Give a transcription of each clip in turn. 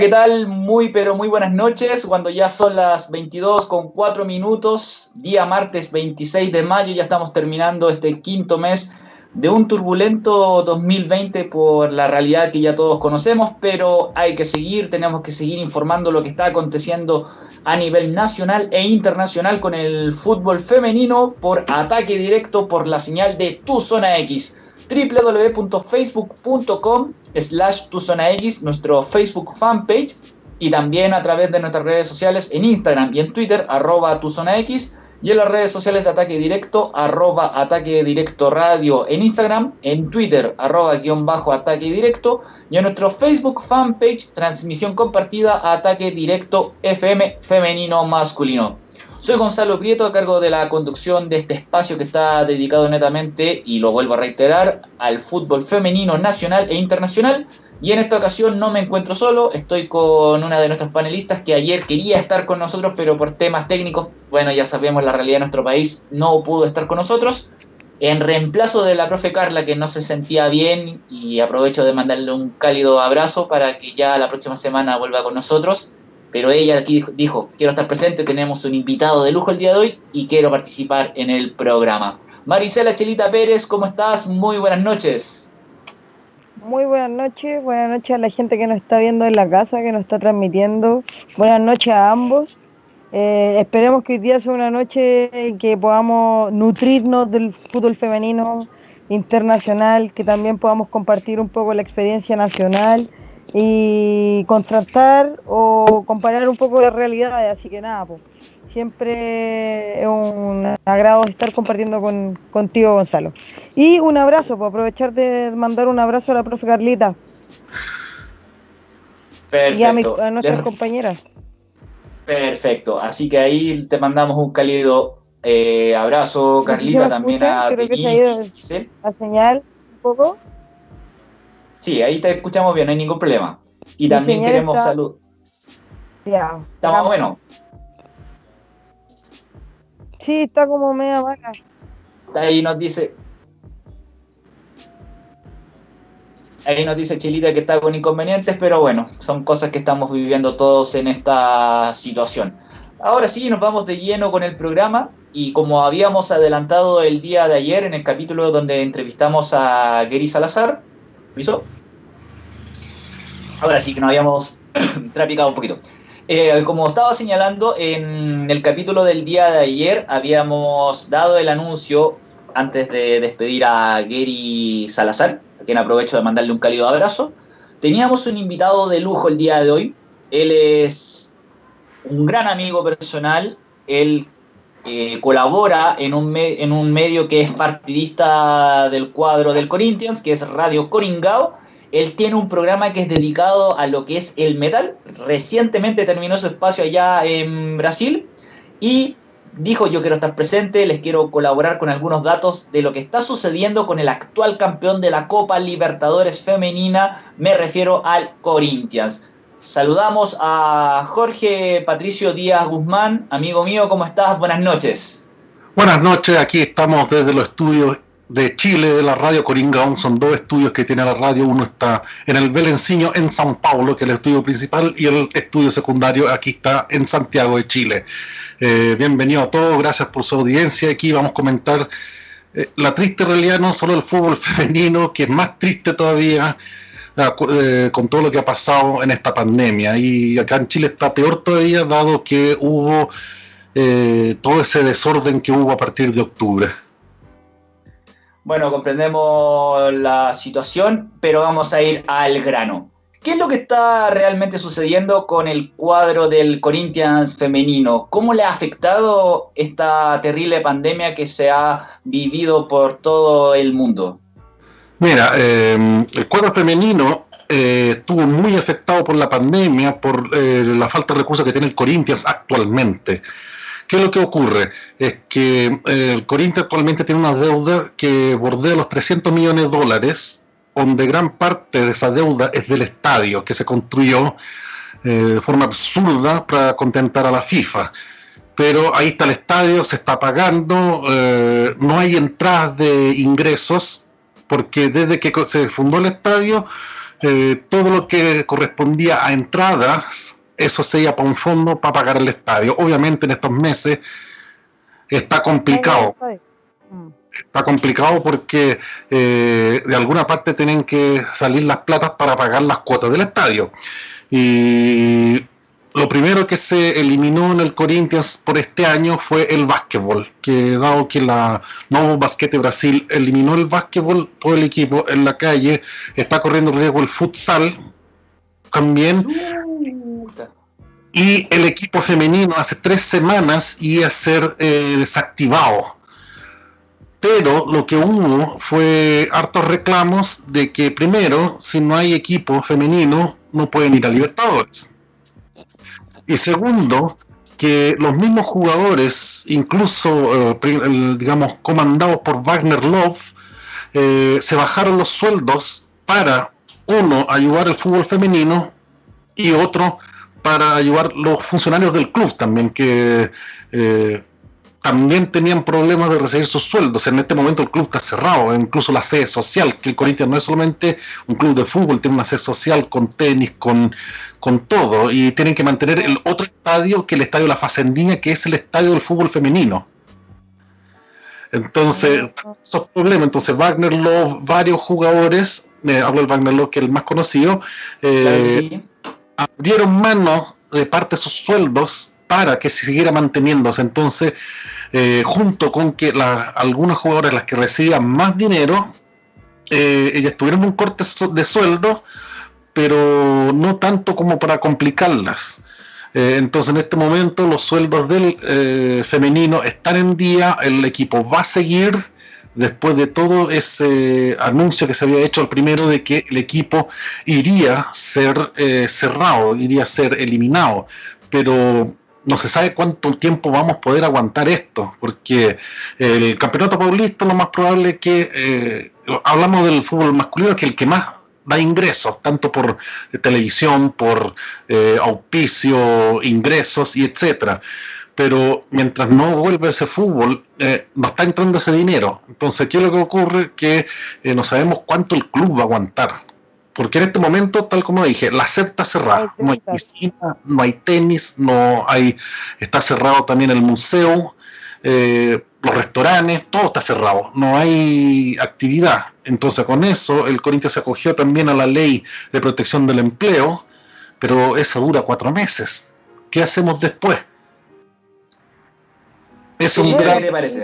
¿qué tal? Muy, pero muy buenas noches. Cuando ya son las 22 con 4 minutos, día martes 26 de mayo, ya estamos terminando este quinto mes de un turbulento 2020 por la realidad que ya todos conocemos, pero hay que seguir, tenemos que seguir informando lo que está aconteciendo a nivel nacional e internacional con el fútbol femenino por ataque directo por la señal de Tu Zona X www.facebook.com slash tu zona X, nuestro Facebook fanpage, y también a través de nuestras redes sociales en Instagram y en Twitter, arroba tu zona X, y en las redes sociales de Ataque Directo, arroba Ataque Directo Radio en Instagram, en Twitter, arroba guion bajo Ataque Directo, y en nuestro Facebook fanpage, transmisión compartida Ataque Directo FM Femenino Masculino. Soy Gonzalo Prieto, a cargo de la conducción de este espacio que está dedicado netamente, y lo vuelvo a reiterar, al fútbol femenino nacional e internacional. Y en esta ocasión no me encuentro solo, estoy con una de nuestras panelistas que ayer quería estar con nosotros, pero por temas técnicos, bueno, ya sabemos la realidad de nuestro país, no pudo estar con nosotros. En reemplazo de la profe Carla, que no se sentía bien, y aprovecho de mandarle un cálido abrazo para que ya la próxima semana vuelva con nosotros pero ella aquí dijo, quiero estar presente, tenemos un invitado de lujo el día de hoy y quiero participar en el programa. Marisela Chelita Pérez, ¿cómo estás? Muy buenas noches. Muy buenas noches, buenas noches a la gente que nos está viendo en la casa, que nos está transmitiendo. Buenas noches a ambos. Eh, esperemos que hoy día sea una noche que podamos nutrirnos del fútbol femenino internacional, que también podamos compartir un poco la experiencia nacional y contrastar o comparar un poco las realidades. Así que nada, pues, siempre es un agrado estar compartiendo con, contigo, Gonzalo. Y un abrazo, por aprovechar de mandar un abrazo a la profe Carlita. Perfecto. Y a, nuestras compañeras. Perfecto, así que ahí te mandamos un cálido eh, abrazo, Carlita, también a La señal un poco. Sí, ahí te escuchamos bien, no hay ningún problema. Y también queremos salud. Ya. ¿Estamos bueno? Sí, está como media vaca. Ahí nos dice. Ahí nos dice Chilita que está con inconvenientes, pero bueno, son cosas que estamos viviendo todos en esta situación. Ahora sí, nos vamos de lleno con el programa y como habíamos adelantado el día de ayer en el capítulo donde entrevistamos a Gary Salazar, Ahora sí que nos habíamos trapicado un poquito. Eh, como estaba señalando, en el capítulo del día de ayer habíamos dado el anuncio antes de despedir a Gary Salazar, a quien aprovecho de mandarle un cálido abrazo. Teníamos un invitado de lujo el día de hoy. Él es un gran amigo personal. Él eh, colabora en un, en un medio que es partidista del cuadro del Corinthians, que es Radio Coringao. Él tiene un programa que es dedicado a lo que es el metal. Recientemente terminó su espacio allá en Brasil y dijo yo quiero estar presente, les quiero colaborar con algunos datos de lo que está sucediendo con el actual campeón de la Copa Libertadores Femenina, me refiero al Corinthians. Saludamos a Jorge Patricio Díaz Guzmán, amigo mío, ¿cómo estás? Buenas noches. Buenas noches, aquí estamos desde los estudios de Chile de la radio Coringa. Son dos estudios que tiene la radio. Uno está en el Belenciño, en San Paulo, que es el estudio principal, y el estudio secundario aquí está en Santiago de Chile. Eh, bienvenido a todos, gracias por su audiencia. Aquí vamos a comentar eh, la triste realidad no solo del fútbol femenino, que es más triste todavía, eh, con todo lo que ha pasado en esta pandemia. Y acá en Chile está peor todavía, dado que hubo eh, todo ese desorden que hubo a partir de octubre. Bueno, comprendemos la situación, pero vamos a ir al grano. ¿Qué es lo que está realmente sucediendo con el cuadro del Corinthians femenino? ¿Cómo le ha afectado esta terrible pandemia que se ha vivido por todo el mundo? Mira, em, el cuadro femenino eh, estuvo muy afectado por la pandemia, por eh, la falta de recursos que tiene el Corinthians actualmente. ¿Qué es lo que ocurre? Es que eh, el Corinthians actualmente tiene una deuda que bordea los 300 millones de dólares, donde gran parte de esa deuda es del estadio que se construyó de forma absurda para contentar a la FIFA pero ahí está el estadio, se está pagando, no hay entradas de ingresos, porque desde que se fundó el estadio eh, todo lo que correspondía a entradas, eso se iba para un fondo para pagar el estadio. Obviamente en estos meses está complicado. Está complicado porque eh, de alguna parte tienen que salir las platas para pagar las cuotas del estadio. Y lo primero que se eliminó en el Corinthians por este año fue el básquetbol, que dado que la Nuevo Basquete Brasil eliminó el básquetbol, todo el equipo en la calle está corriendo riesgo el futsal también. Y el equipo femenino hace tres semanas iba a ser eh, desactivado. Pero lo que hubo fue hartos reclamos de que primero, si no hay equipo femenino, no pueden ir a Libertadores y segundo, que los mismos jugadores, incluso, eh, digamos, comandados por Wagner Love, eh, se bajaron los sueldos para, uno, ayudar al fútbol femenino y otro, para ayudar los funcionarios del club también, que eh, también tenían problemas de recibir sus sueldos. En este momento el club está cerrado, incluso la sede social, que el Corinthians no es solamente un club de fútbol, tiene una sede social con tenis, con, con todo, y tienen que mantener el otro estadio que el estadio La Facendina, que es el estadio del fútbol femenino. Entonces, esos problemas. Entonces, Wagner Love, varios jugadores, eh, hablo del Wagner Love, que es el más conocido, eh, abrieron mano de parte de sus sueldos para que se siguiera manteniéndose. Entonces, eh, junto con que algunas jugadoras, las que recibían más dinero, eh, ellas tuvieron un corte de sueldo, pero no tanto como para complicarlas. Eh, entonces, en este momento, los sueldos del femenino están en día, el equipo va a seguir después de todo ese anuncio que se había hecho al primero de que el equipo iría a ser cerrado, iría a ser eliminado. Pero no se sabe cuánto tiempo vamos a poder aguantar esto, porque el campeonato paulista lo más probable es que, eh, hablamos del fútbol masculino, que el que más da ingresos, tanto por televisión, por eh, auspicio, ingresos y etcétera. Pero mientras no vuelve ese fútbol, eh, no está entrando ese dinero. Entonces, ¿qué es lo que ocurre? Que no sabemos cuánto el club va a aguantar porque en este momento, tal como dije, la SEP está cerrada. No hay piscina, no hay tenis, no hay, está cerrado también el museo, eh, los restaurantes, todo está cerrado. No hay actividad. Entonces, con eso, el Corinthians se acogió también a la ley de protección del empleo, pero esa dura cuatro meses. ¿Qué hacemos después? Es un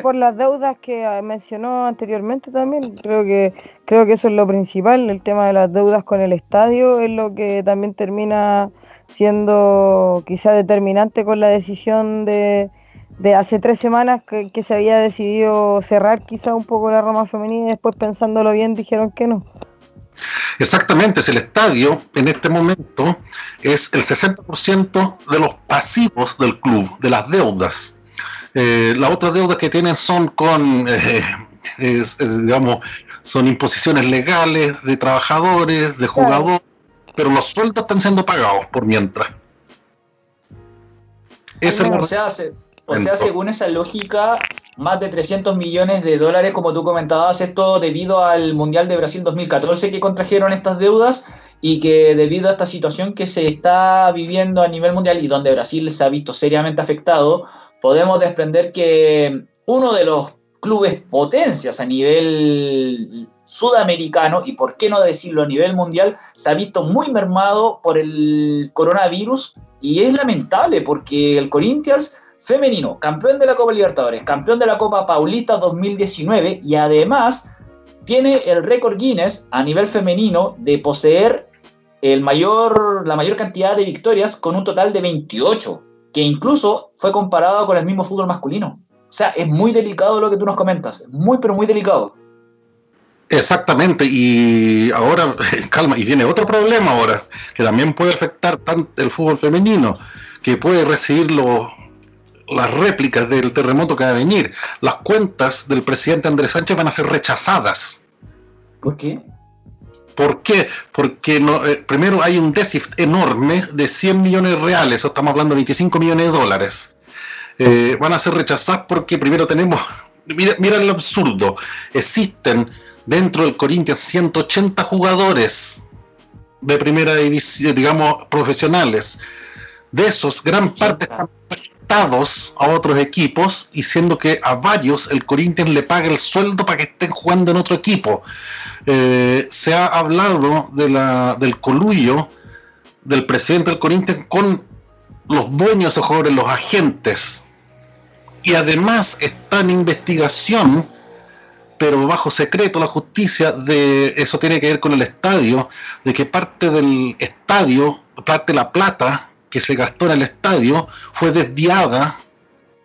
Por las deudas que mencionó anteriormente también, creo que creo que eso es lo principal, el tema de las deudas con el estadio es lo que también termina siendo quizá determinante con la decisión de, de hace tres semanas que, que, se había decidido cerrar quizá un poco la rama femenina y después pensándolo bien dijeron que no. Exactamente, es el estadio en este momento es el 60% de los pasivos del club, de las deudas. Eh, las otras deudas que tienen son con, eh, eh, digamos, son imposiciones legales de trabajadores, de jugadores, pero los sueldos están siendo pagados por mientras. o, sea, o sea, según esa lógica, más de 300 millones de dólares, como tú comentabas, esto debido al Mundial de Brasil 2014 que contrajeron estas deudas y que debido a esta situación que se está viviendo a nivel mundial y donde Brasil se ha visto seriamente afectado, podemos desprender que uno de los clubes potencias a nivel sudamericano y por qué no decirlo a nivel mundial se ha visto muy mermado por el coronavirus y es lamentable porque el Corinthians femenino, campeón de la Copa Libertadores, campeón de la Copa Paulista 2019 y además tiene el récord Guinness a nivel femenino de poseer el mayor, la mayor cantidad de victorias con un total de 28 que incluso fue comparado con el mismo fútbol masculino. O sea, es muy delicado lo que tú nos comentas, muy pero muy delicado. Exactamente, y ahora, calma, y viene otro problema ahora, que también puede afectar tanto el fútbol femenino, que puede recibir las réplicas del terremoto que va a venir. Las cuentas del presidente Andrés Sánchez van a ser rechazadas. ¿Por qué? ¿Por qué? Porque no, eh, primero hay un déficit enorme de 100 millones reales, o estamos hablando de 25 millones de dólares. Eh, van a ser rechazados porque primero tenemos, mira, mira el absurdo, existen dentro del Corinthians 180 jugadores de primera división, digamos, profesionales. De esos, gran parte están a otros equipos y siendo que a varios el Corinthians le paga el sueldo para que estén jugando en otro equipo. Eh, se ha hablado de la, del colullo del presidente del Corinthians con los dueños de esos jugadores, los agentes. Y además está en investigación pero bajo secreto la justicia de eso tiene que ver con el estadio, de que parte del estadio, parte de la plata que se gastó en el estadio fue desviada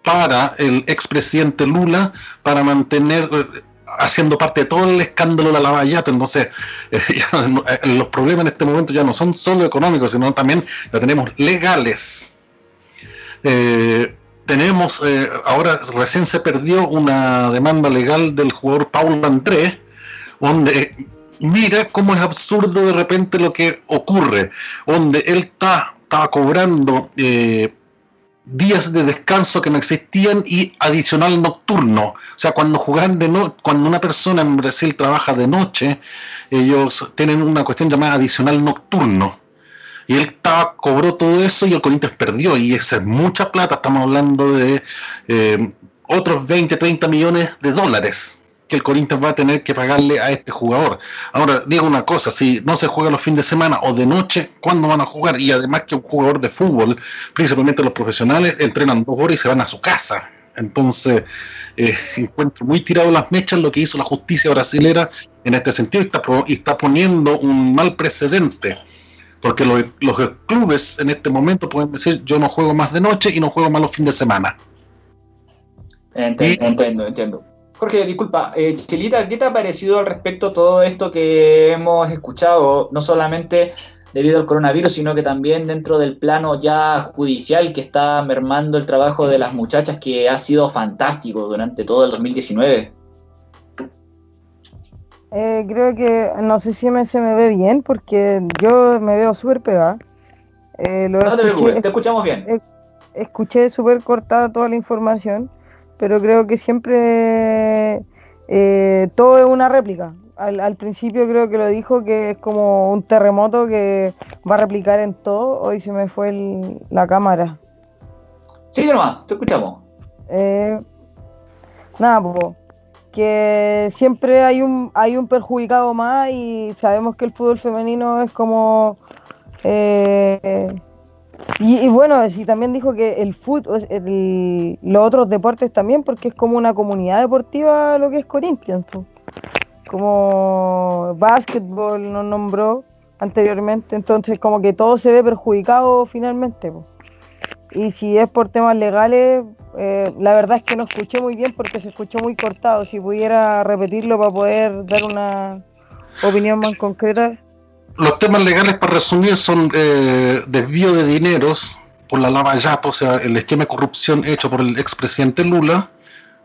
para el expresidente Lula para mantener eh, haciendo parte de todo el escándalo de la lavallato. Entonces, eh, los problemas en este momento ya no son solo económicos, sino también ya tenemos legales. Eh, tenemos, eh, ahora recién se perdió una demanda legal del jugador Paulo Andrés, donde mira cómo es absurdo de repente lo que ocurre, donde él está, estaba cobrando eh, días de descanso que no existían y adicional nocturno. O sea, cuando juegan de no, cuando una persona en Brasil trabaja de noche, ellos tienen una cuestión llamada adicional nocturno y él estaba, cobró todo eso y el Corinthians perdió. Y esa es mucha plata, estamos hablando de eh, otros 20, 30 millones de dólares que el Corinthians va a tener que pagarle a este jugador. Ahora, digo una cosa, si no se juega los fines de semana o de noche, ¿cuándo van a jugar? Y además que un jugador de fútbol, principalmente los profesionales, entrenan dos horas y se van a su casa. Entonces, eh, encuentro muy tirado las mechas lo que hizo la justicia brasilera en este sentido está, y está poniendo un mal precedente porque los, clubes en este momento pueden decir, yo no juego más de noche y no juego más los fines de semana. Entiendo, entiendo, Jorge, disculpa, eh, Chilita, ¿qué te ha parecido al respecto todo esto que hemos escuchado, no solamente debido al coronavirus, sino que también dentro del plano ya judicial que está mermando el trabajo de las muchachas, que ha sido fantástico durante todo el 2019? Eh, creo que, no sé si me, se me ve bien, porque yo me veo súper pegada. Eh, no te preocupes, te escuchamos bien. escuché súper cortada toda la información, pero creo que siempre eh, todo es una réplica. Al, principio creo que lo dijo que es como un terremoto que va a replicar en todo. Hoy se me fue la cámara. Sí, nomás, te escuchamos. Eh, nada, pues que siempre hay un hay un perjudicado más y sabemos que el fútbol femenino es como eh, y, bueno sí también dijo que el fútbol los otros deportes también porque es como una comunidad deportiva lo que es Corinthians como básquetbol nos nombró anteriormente entonces como que todo se ve perjudicado finalmente y si es por temas legales eh, la verdad es que no escuché muy bien porque se escuchó muy cortado. Si pudiera repetirlo para poder dar una opinión más concreta. Los temas legales, para resumir, son eh, desvío de dineros por la lava yato, o sea, el esquema de corrupción hecho por el expresidente Lula,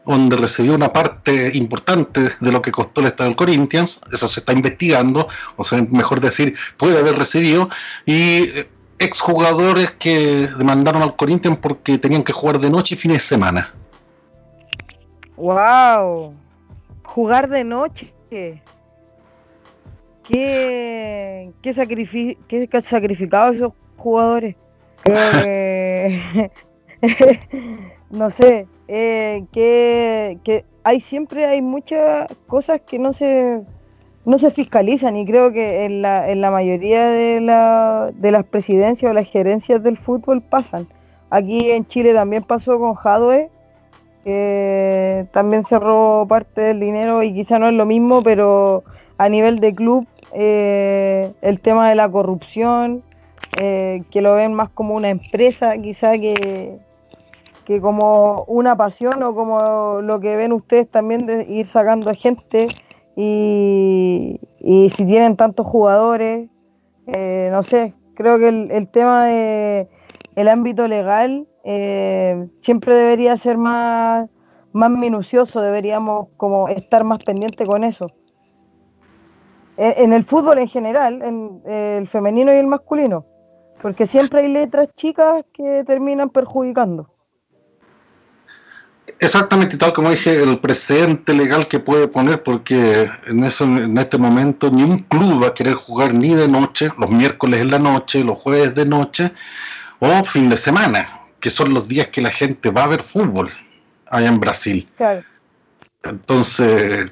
donde recibió una parte importante de lo que costó el Estado del Corinthians, eso se está investigando, o sea, mejor decir, puede haber recibido, y eh, exjugadores que demandaron al Corinthians porque tenían que jugar de noche y fines de semana. ¡Wow! Jugar de noche. ¿Qué, qué, qué sacrificado esos jugadores? no sé, eh, que, que hay siempre hay muchas cosas que no se no se fiscalizan y creo que en la, en la mayoría de, la, de las presidencias o las gerencias del fútbol pasan. Aquí en Chile también pasó con Jadwe, que también cerró parte del dinero y quizá no es lo mismo, pero a nivel de club eh, el tema de la corrupción, eh, que lo ven más como una empresa quizá que, que como una pasión o como lo que ven ustedes también de ir sacando gente y, si tienen tantos jugadores, eh, no sé, creo que el, tema de el ámbito legal eh, siempre debería ser más, más minucioso, deberíamos como estar más pendientes con eso. En, el fútbol en general, en el femenino y el masculino, porque siempre hay letras chicas que terminan perjudicando. Exactamente, tal como dije, el precedente legal que puede poner, porque en, eso, en este momento ni un club va a querer jugar ni de noche, los miércoles en la noche, los jueves de noche o fin de semana, que son los días que la gente va a ver fútbol allá en Brasil. Claro. Entonces,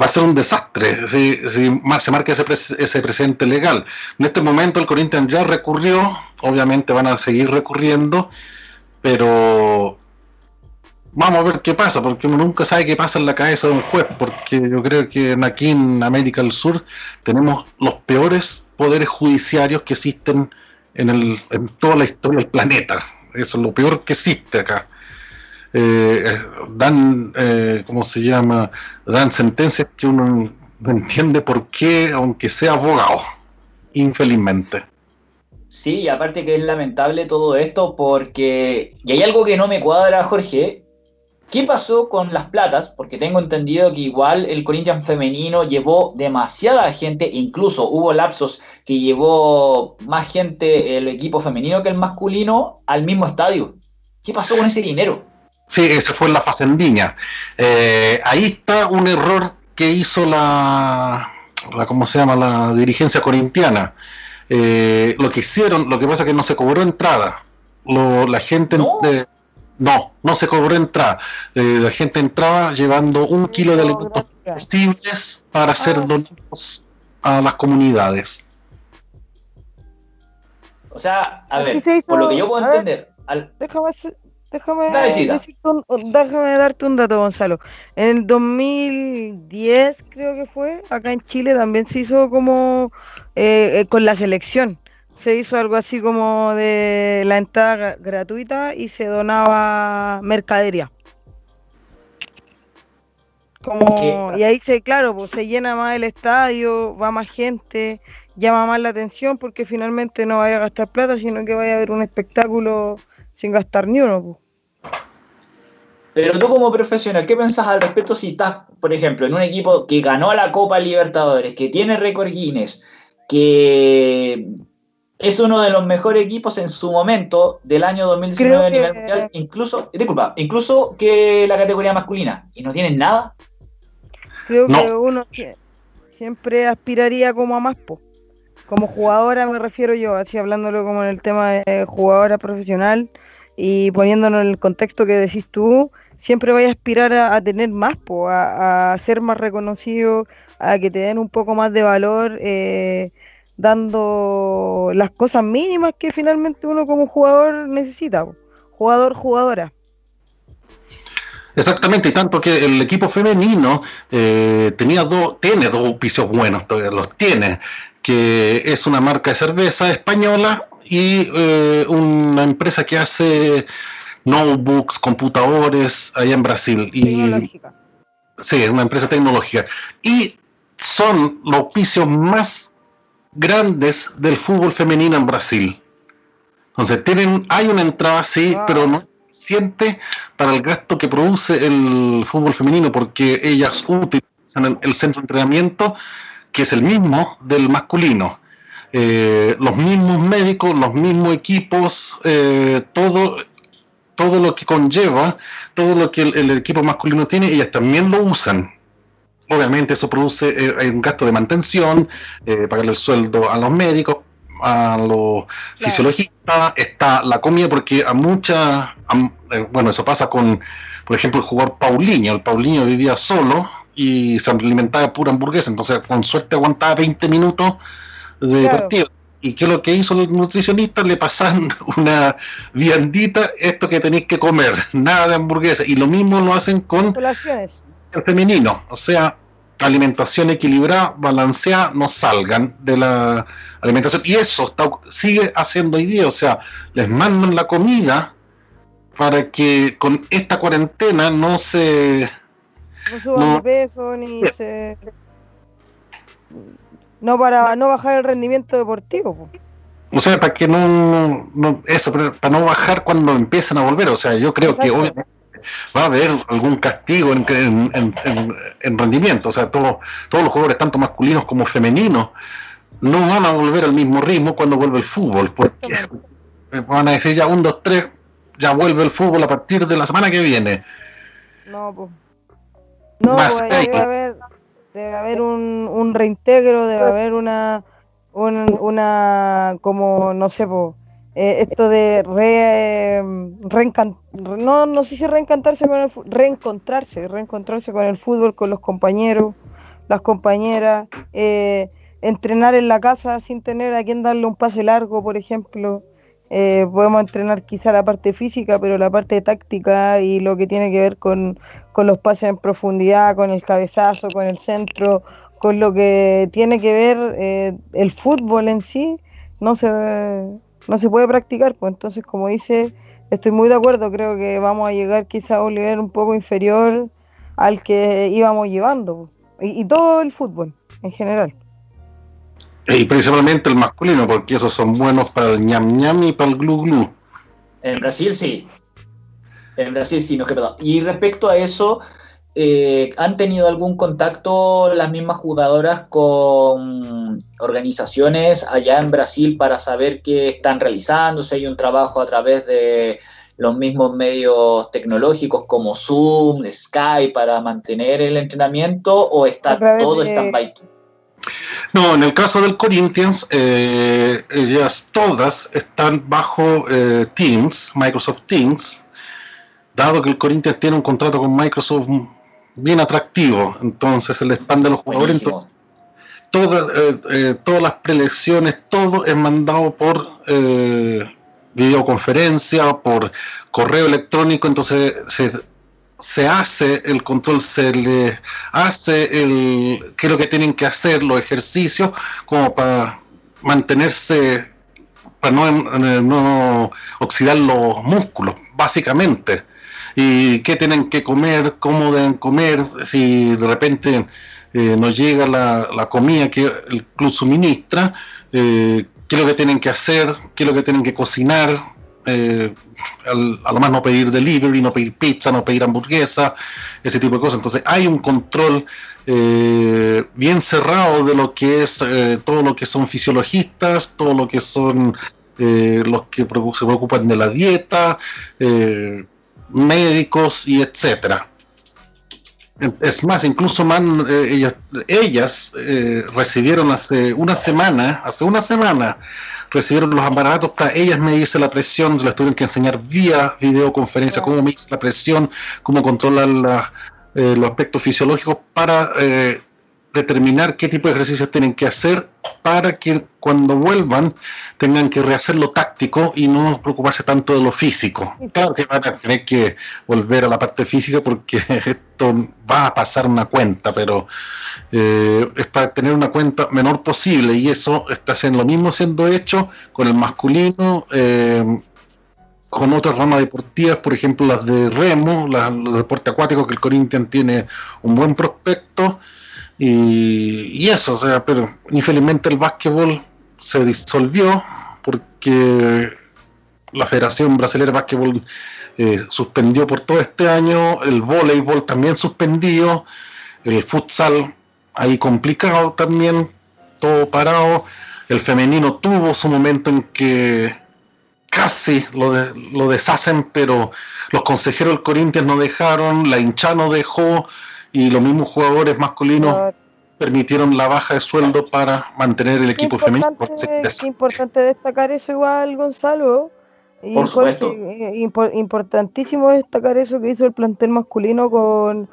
va a ser un desastre si, se marca ese, ese precedente legal. En este momento el Corinthians ya recurrió, obviamente van a seguir recurriendo, pero vamos a ver qué pasa, porque uno nunca sabe qué pasa en la cabeza de un juez, porque yo creo que aquí en América del Sur tenemos los peores poderes judiciarios que existen en, el, en toda la historia del planeta. Eso es lo peor que existe acá. Eh, dan, eh, ¿cómo se llama? Dan sentencias que uno no entiende por qué, aunque sea abogado, infelizmente. Sí, y aparte que es lamentable todo esto porque, y hay algo que no me cuadra, Jorge, ¿qué pasó con las platas? Porque tengo entendido que igual el Corinthians femenino llevó demasiada gente, incluso hubo lapsos que llevó más gente el equipo femenino que el masculino al mismo estadio. ¿Qué pasó con ese dinero? Sí, ese fue en la Facendiña. Eh, ahí está un error que hizo la, la ¿cómo se llama? La dirigencia corintiana. Eh, lo que hicieron, lo que pasa es que no se cobró entrada. la gente no. no, no se cobró entrada. Eh, la gente entraba llevando un kilo de alimentos comestibles para ser ah. donados a las comunidades. O sea, a ver, por lo que yo puedo entender, Déjame, déjame darte un dato, Gonzalo. En el 2010, creo que fue, acá en Chile también se hizo como eh, eh, con la selección. Se hizo algo así como de la entrada gratuita y se donaba mercadería. Como, y ahí se, claro, pues se llena más el estadio, va más gente, llama más la atención porque finalmente no vaya a gastar plata, sino que vaya a haber un espectáculo sin gastar ni uno. Pues. Pero tú como profesional, ¿qué pensás al respecto si estás, por ejemplo, en un equipo que ganó la Copa Libertadores, que tiene récord Guinness, que es uno de los mejores equipos en su momento del año 2019 a nivel mundial, incluso, disculpa, incluso que la categoría masculina, y no tienen nada? Creo que uno siempre aspiraría como a más, como jugadora me refiero yo, así hablándolo como en el tema de jugadora profesional y poniéndonos en el contexto que decís tú, siempre vaya a aspirar a, tener más, a, ser más reconocido, a que te den un poco más de valor, eh, dando las cosas mínimas que finalmente uno como jugador necesita, jugador, jugadora. Exactamente, y tanto que el equipo femenino eh, tenía dos, tiene dos auspicios buenos, los tiene, que es una marca de cerveza española y eh, una empresa que hace notebooks, computadores allá en Brasil. Y, sí, una empresa tecnológica. Y son los auspicios más grandes del fútbol femenino en Brasil. Entonces, tienen, hay una entrada, sí, pero no siente para el gasto que produce el fútbol femenino, porque ellas utilizan el centro de entrenamiento, que es el mismo del masculino. Eh, los mismos médicos, los mismos equipos, eh, todo todo lo que conlleva, todo lo que el, equipo masculino tiene, ellas también lo usan. Obviamente eso produce eh, un gasto de mantención, eh, pagarle el sueldo a los médicos, a los fisiologistas, está la comida, porque a muchas, eh, bueno, eso pasa con, por ejemplo, el jugador Paulinho. El Paulinho vivía solo y se alimentaba de pura hamburguesa, entonces con suerte aguantaba 20 minutos de partido ¿Y qué es lo que hizo los nutricionistas? Le pasan una viandita, esto que tenéis que comer, nada de hamburguesa. Y lo mismo lo hacen con el femenino. O sea, alimentación equilibrada, balanceada, no salgan de la alimentación. Y eso está, sigue haciendo hoy día. O sea, les mandan la comida para que con esta cuarentena no se... No suban de peso ni se no para no bajar el rendimiento deportivo. O sea, para que no, eso, para no bajar cuando empiecen a volver. O sea, yo creo que obviamente va a haber algún castigo en, rendimiento. O sea, todos, todos los jugadores, tanto masculinos como femeninos, no van a volver al mismo ritmo cuando vuelve el fútbol, porque van a decir ya un, dos, tres, ya vuelve el fútbol a partir de la semana que viene. No, pues. No, pues, debe haber, debe haber un, un reintegro, debe haber una, una, como, no sé, pues, esto de re, no, no sé si reencantarse con reencontrarse, reencontrarse con el fútbol, con los compañeros, las compañeras, eh, entrenar en la casa sin tener a quien darle un pase largo, por ejemplo. Eh, podemos entrenar quizá la parte física, pero la parte táctica y lo que tiene que ver con, los pases en profundidad, con el cabezazo, con el centro, con lo que tiene que ver eh, el fútbol en sí, no se, no se puede practicar. Pues entonces, como dice, estoy muy de acuerdo, creo que vamos a llegar quizá a un nivel un poco inferior al que íbamos llevando, y, y todo el fútbol en general. Y principalmente el masculino, porque esos son buenos para el ñam ñam y para el glu glu. En Brasil sí. En Brasil sí, no quedó. Y respecto a eso, eh, ¿han tenido algún contacto las mismas jugadoras con organizaciones allá en Brasil para saber qué están realizando? Si hay un trabajo a través de los mismos medios tecnológicos como Zoom, Skype para mantener el entrenamiento o está todo stand-by? No, en el caso del Corinthians, eh, ellas todas están bajo eh, Teams, Microsoft Teams, dado que el Corinthians tiene un contrato con Microsoft bien atractivo, entonces se le expande a los jugadores. todas, eh, todas las prelecciones, todo es mandado por videoconferencia, por correo electrónico, entonces se se hace el control, se le hace el qué es lo que tienen que hacer, los ejercicios, como para mantenerse, para no, no oxidar los músculos, básicamente. Y qué tienen que comer, cómo deben comer, si de repente eh, nos llega la, la, comida que el club suministra, eh, qué es lo que tienen que hacer, qué es lo que tienen que cocinar, eh, a lo más no pedir delivery, no pedir pizza, no pedir hamburguesa, ese tipo de cosas. Entonces hay un control eh, bien cerrado de lo que es eh, todo lo que son fisiologistas, todo lo que son los que se preocupan de la dieta, médicos y etcétera. Es más, incluso man, ellas, ellas recibieron hace una semana, hace una semana, recibieron los aparatos para ellas medirse la presión, se las tuvieron que enseñar vía videoconferencia cómo medirse la presión, cómo controlar eh, los aspectos fisiológicos para eh, determinar qué tipo de ejercicios tienen que hacer para que cuando vuelvan tengan que rehacer lo táctico y no preocuparse tanto de lo físico. Claro que van a tener que volver a la parte física porque esto va a pasar una cuenta, pero eh, es para tener una cuenta menor posible y eso está siendo lo mismo siendo hecho con el masculino. Eh, con otras ramas deportivas, por ejemplo las de remo, los deportes acuáticos que el Corinthians tiene un buen prospecto, y, eso, o sea, pero infelizmente el básquetbol se disolvió porque la Federación Brasileña de Básquetbol eh, suspendió por todo este año, el voleibol también suspendido, el futsal ahí complicado también, todo parado, el femenino tuvo su momento en que casi lo, lo deshacen, pero los consejeros del Corinthians no dejaron, la hincha no dejó, y los mismos jugadores masculinos permitieron la baja de sueldo para mantener el equipo femenino. Es importante destacar eso igual, Gonzalo. Por supuesto. Eh, importantísimo destacar eso que hizo el plantel masculino con,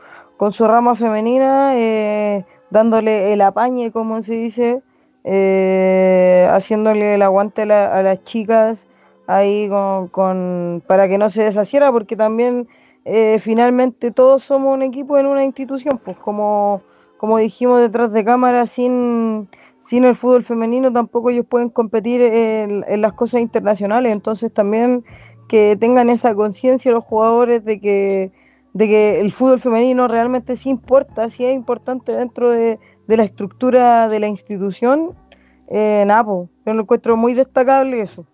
su rama femenina, eh, dándole el apañe, como se dice, eh, haciéndole el aguante a, las chicas ahí con, con, para que no se deshaciera, porque también eh, finalmente todos somos un equipo en una institución, pues como, como dijimos detrás de cámara, sin, sin el fútbol femenino tampoco ellos pueden competir en, las cosas internacionales, entonces también que tengan esa conciencia los jugadores de que, de que el fútbol femenino realmente sí importa, sí es importante dentro de, la estructura de la institución, eh, Napo, pues, yo lo encuentro muy destacable eso.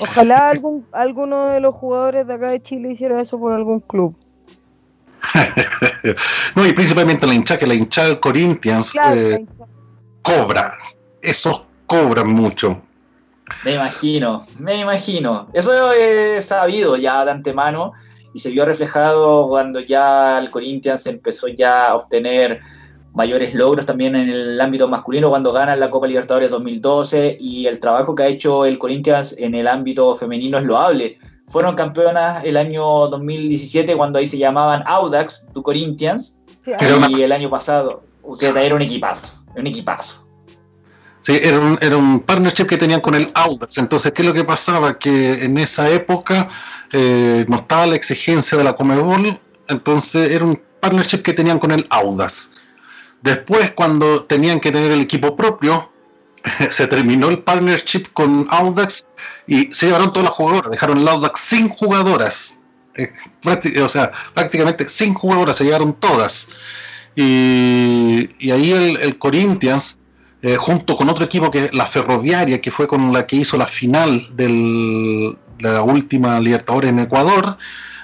Ojalá algún, alguno de los jugadores de acá de Chile hiciera eso por algún club. no, y principalmente la hincha, que la hincha del Corinthians eh, cobra. Esos cobran mucho. Me imagino, me imagino. Eso es sabido ya de antemano y se vio reflejado cuando ya el Corinthians empezó ya a obtener mayores logros también en el ámbito masculino cuando ganan la Copa Libertadores 2012 y el trabajo que ha hecho el Corinthians en el ámbito femenino es loable. Fueron campeonas el año 2017 cuando ahí se llamaban Audax, tu Corinthians, y el año pasado, usted era un equipazo, un equipazo. Sí, era un, era un partnership que tenían con el Audax. Entonces, ¿qué es lo que pasaba? Que en esa época eh, no estaba la exigencia de la Comebol, entonces era un partnership que tenían con el Audax. Después, cuando tenían que tener el equipo propio, se terminó el partnership con Audax y se llevaron todas las jugadoras, dejaron el Audax sin jugadoras. Eh, o sea, prácticamente sin jugadoras, se llevaron todas. Y, ahí el Corinthians eh, junto con otro equipo que la Ferroviaria, que fue con la que hizo la final de la última Libertadores en Ecuador,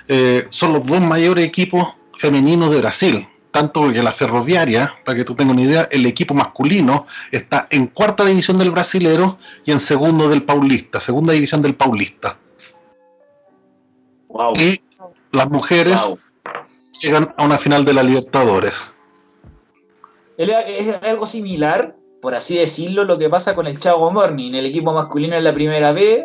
eh, son los dos mayores equipos femeninos de Brasil. Tanto que la Ferroviaria, para que tú tengas una idea, el equipo masculino está en cuarta división del Brasilero y en segundo del Paulista, segunda división del Paulista. Y las mujeres llegan a una final de la Libertadores. ¿Es algo similar por así decirlo, lo que pasa con el Chago Morning. El equipo masculino es la primera B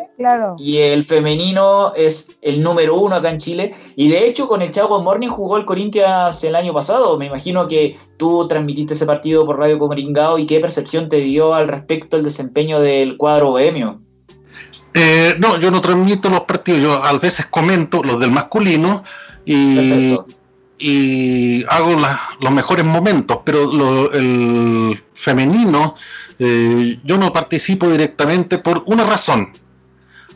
y el femenino es el número uno acá en Chile. Y de hecho, con el Chago Morning jugó el Corinthians el año pasado. Me imagino que tú transmitiste ese partido por Radio Coringao y qué percepción te dio al respecto el desempeño del cuadro bohemio. Eh, no, yo no transmito los partidos, yo a veces comento los del masculino y y hago los mejores momentos, pero el femenino eh, yo no participo directamente por una razón.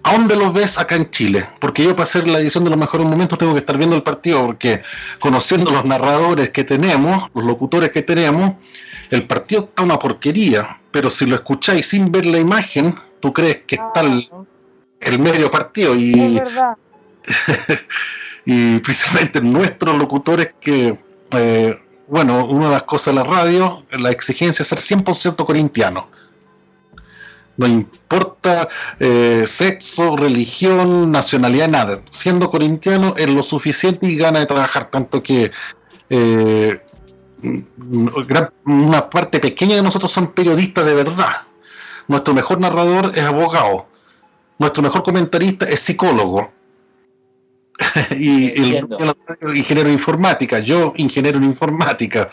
¿A dónde lo ves acá en Chile? Porque yo para hacer la edición de los mejores momentos tengo que estar viendo el partido, porque conociendo los narradores que tenemos, los locutores que tenemos, el partido está una porquería, pero si lo escucháis sin ver la imagen, tú crees que está el, el medio partido y... Es verdad. y precisamente nuestros locutores que, eh, bueno, una de las cosas de la radio, la exigencia es ser 100% corintiano. No importa eh, sexo, religión, nacionalidad, nada. Siendo corintiano es lo suficiente y gana de trabajar, tanto que eh, una parte pequeña de nosotros son periodistas de verdad. Nuestro mejor narrador es abogado. Nuestro mejor comentarista es psicólogo y el, ingeniero de informática, yo ingeniero en informática.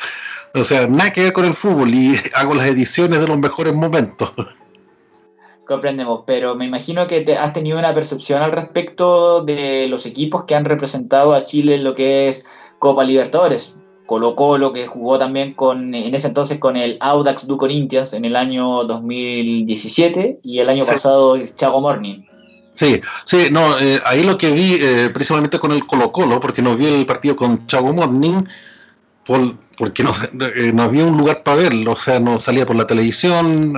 O sea, nada que ver con el fútbol y hago las ediciones de los mejores momentos. Comprendemos, pero me imagino que te has tenido una percepción al respecto de los equipos que han representado a Chile en lo que es Copa Libertadores. Colo Colo, que jugó también con, en ese entonces con el Audax du Corinthians en el año 2017 y el año pasado el Chago Morning. Sí, sí, no, eh, ahí lo que vi eh, precisamente con el Colo Colo, porque no vi el partido con Chago Morning, porque no, eh, no, había un lugar para verlo, o sea, no salía por la televisión,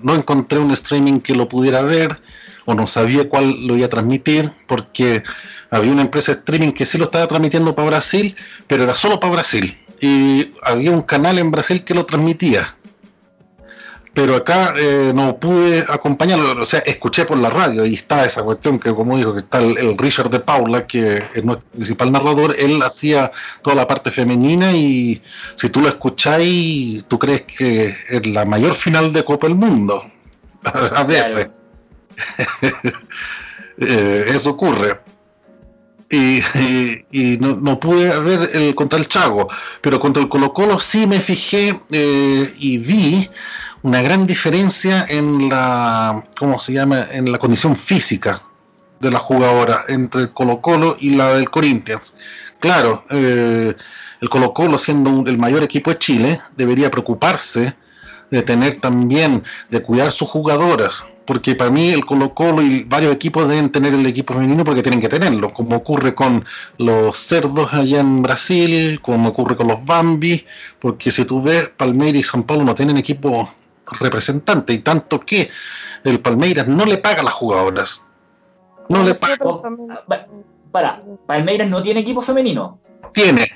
no encontré un streaming que lo pudiera ver, o no sabía cuál lo iba a transmitir, porque había una empresa de streaming que sí lo estaba transmitiendo para Brasil, pero era solo para Brasil, y había un canal en Brasil que lo transmitía pero acá eh, no pude acompañarlo, o sea, escuché por la radio y está esa cuestión que, como dijo, que está el, Richard de Paula, que es nuestro principal narrador, él hacía toda la parte femenina y si tú lo escucháis, tú crees que es la mayor final de Copa del Mundo, a veces. Eh, eso ocurre. Y, no, pude ver el contra el Chago, pero contra el Colo Colo sí me fijé eh, y vi una gran diferencia en la, ¿cómo se llama?, en la condición física de la jugadora entre el Colo Colo y la del Corinthians. Claro, eh, el Colo Colo siendo el mayor equipo de Chile debería preocuparse de tener también, de cuidar sus jugadoras, porque para mí el Colo Colo y varios equipos deben tener el equipo femenino porque tienen que tenerlo, como ocurre con los cerdos allá en Brasil, como ocurre con los Bambi, porque si tú ves, Palmeiras y San Paulo no tienen equipo representante, y tanto que el Palmeiras no le paga a las jugadoras. No le paga. Para, Palmeiras no tiene equipo femenino. Tiene.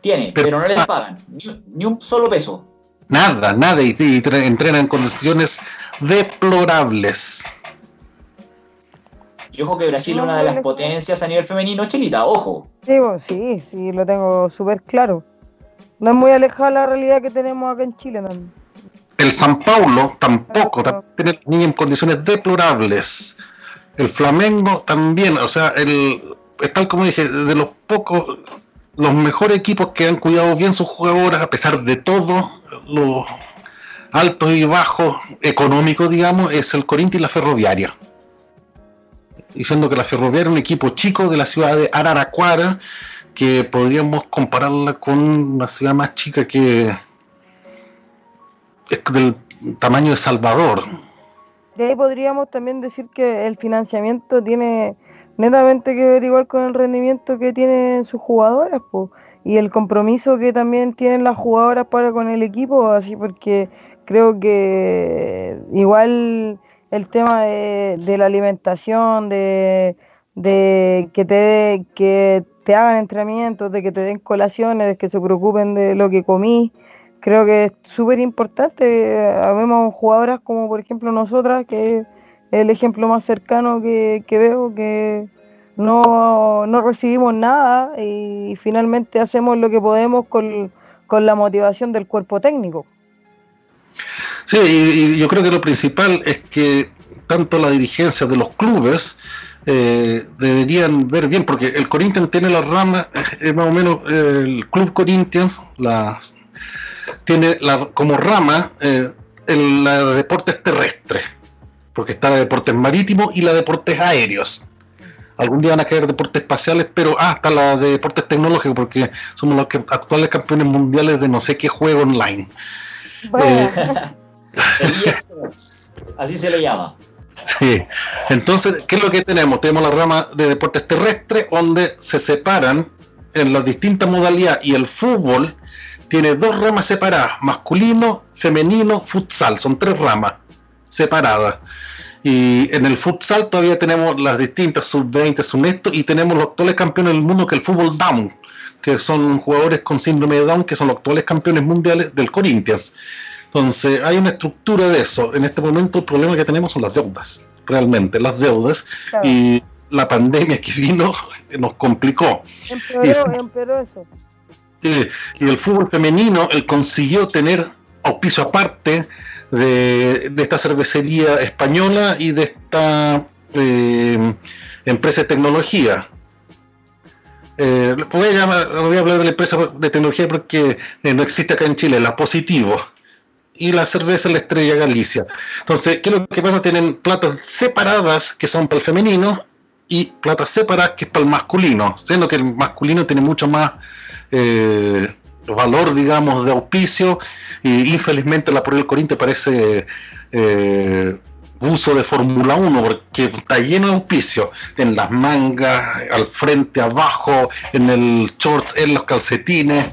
Tiene, pero, no le pagan. Ni, un solo peso. Nada, nada, y, entrenan en condiciones deplorables. Y ojo que Brasil es una de las potencias a nivel femenino, Chelita, ojo. Sí, sí, sí, lo tengo súper claro. No es muy alejada la realidad que tenemos acá en Chile también. El San Paulo tampoco, tiene niños en condiciones deplorables. El Flamengo también, o sea, el, tal como dije, de los pocos, los mejores equipos que han cuidado bien sus jugadoras, a pesar de todo, los altos y bajos económicos, digamos, es el Corinthians y la Ferroviaria. Diciendo que la Ferroviaria es un equipo chico de la ciudad de Araraquara, que podríamos compararla con una ciudad más chica que es del tamaño de Salvador. De ahí podríamos también decir que el financiamiento tiene netamente que ver igual con el rendimiento que tienen sus jugadoras y el compromiso que también tienen las jugadoras para con el equipo, así porque creo que igual el tema de, la alimentación, de, que te que te hagan entrenamientos, de que te den colaciones, de que se preocupen de lo que comí. Creo que es súper importante. Habemos jugadoras como por ejemplo nosotras, que es el ejemplo más cercano que, veo, que no, no, recibimos nada y finalmente hacemos lo que podemos con, con la motivación del cuerpo técnico. Sí, y, yo creo que lo principal es que tanto la dirigencia de los clubes eh, deberían ver bien, porque el Corinthians tiene la rama, es más o menos el Club Corinthians, las tiene la, como rama eh, la de deportes terrestres, porque está la de deportes marítimos y la de deportes aéreos. Algún día van a caer deportes espaciales, pero ah, está la de deportes tecnológicos, porque somos los actuales campeones mundiales de no sé qué juego online. Eh, así se le llama. Sí, entonces, ¿qué es lo que tenemos? Tenemos la rama de deportes terrestres, donde se separan en las distintas modalidades y el fútbol tiene dos ramas separadas, masculino, femenino, futsal, son tres ramas separadas. Y en el futsal todavía tenemos las distintas sub-20, sub y tenemos los actuales campeones del mundo que el fútbol Down, que son jugadores con síndrome de Down, que son los actuales campeones mundiales del Corinthians. Entonces, hay una estructura de eso. En este momento el problema que tenemos son las deudas, realmente, las deudas. Y la pandemia que vino nos complicó. Empeoró, eso. Y el fútbol femenino, él consiguió tener auspicio aparte de, esta cervecería española y de esta eh, empresa de tecnología. Eh, voy, a voy, a hablar de la empresa de tecnología porque eh, no existe acá en Chile, la Positivo y la cerveza La Estrella Galicia. Entonces, ¿qué es lo que pasa? Tienen platas separadas que son para el femenino y platas separadas que es para el masculino, siendo que el masculino tiene mucho más eh, valor, digamos, de auspicio y infelizmente la el Corinthians parece eh, uso de Fórmula 1 porque está lleno de auspicio en las mangas, al frente, abajo, en el shorts, en los calcetines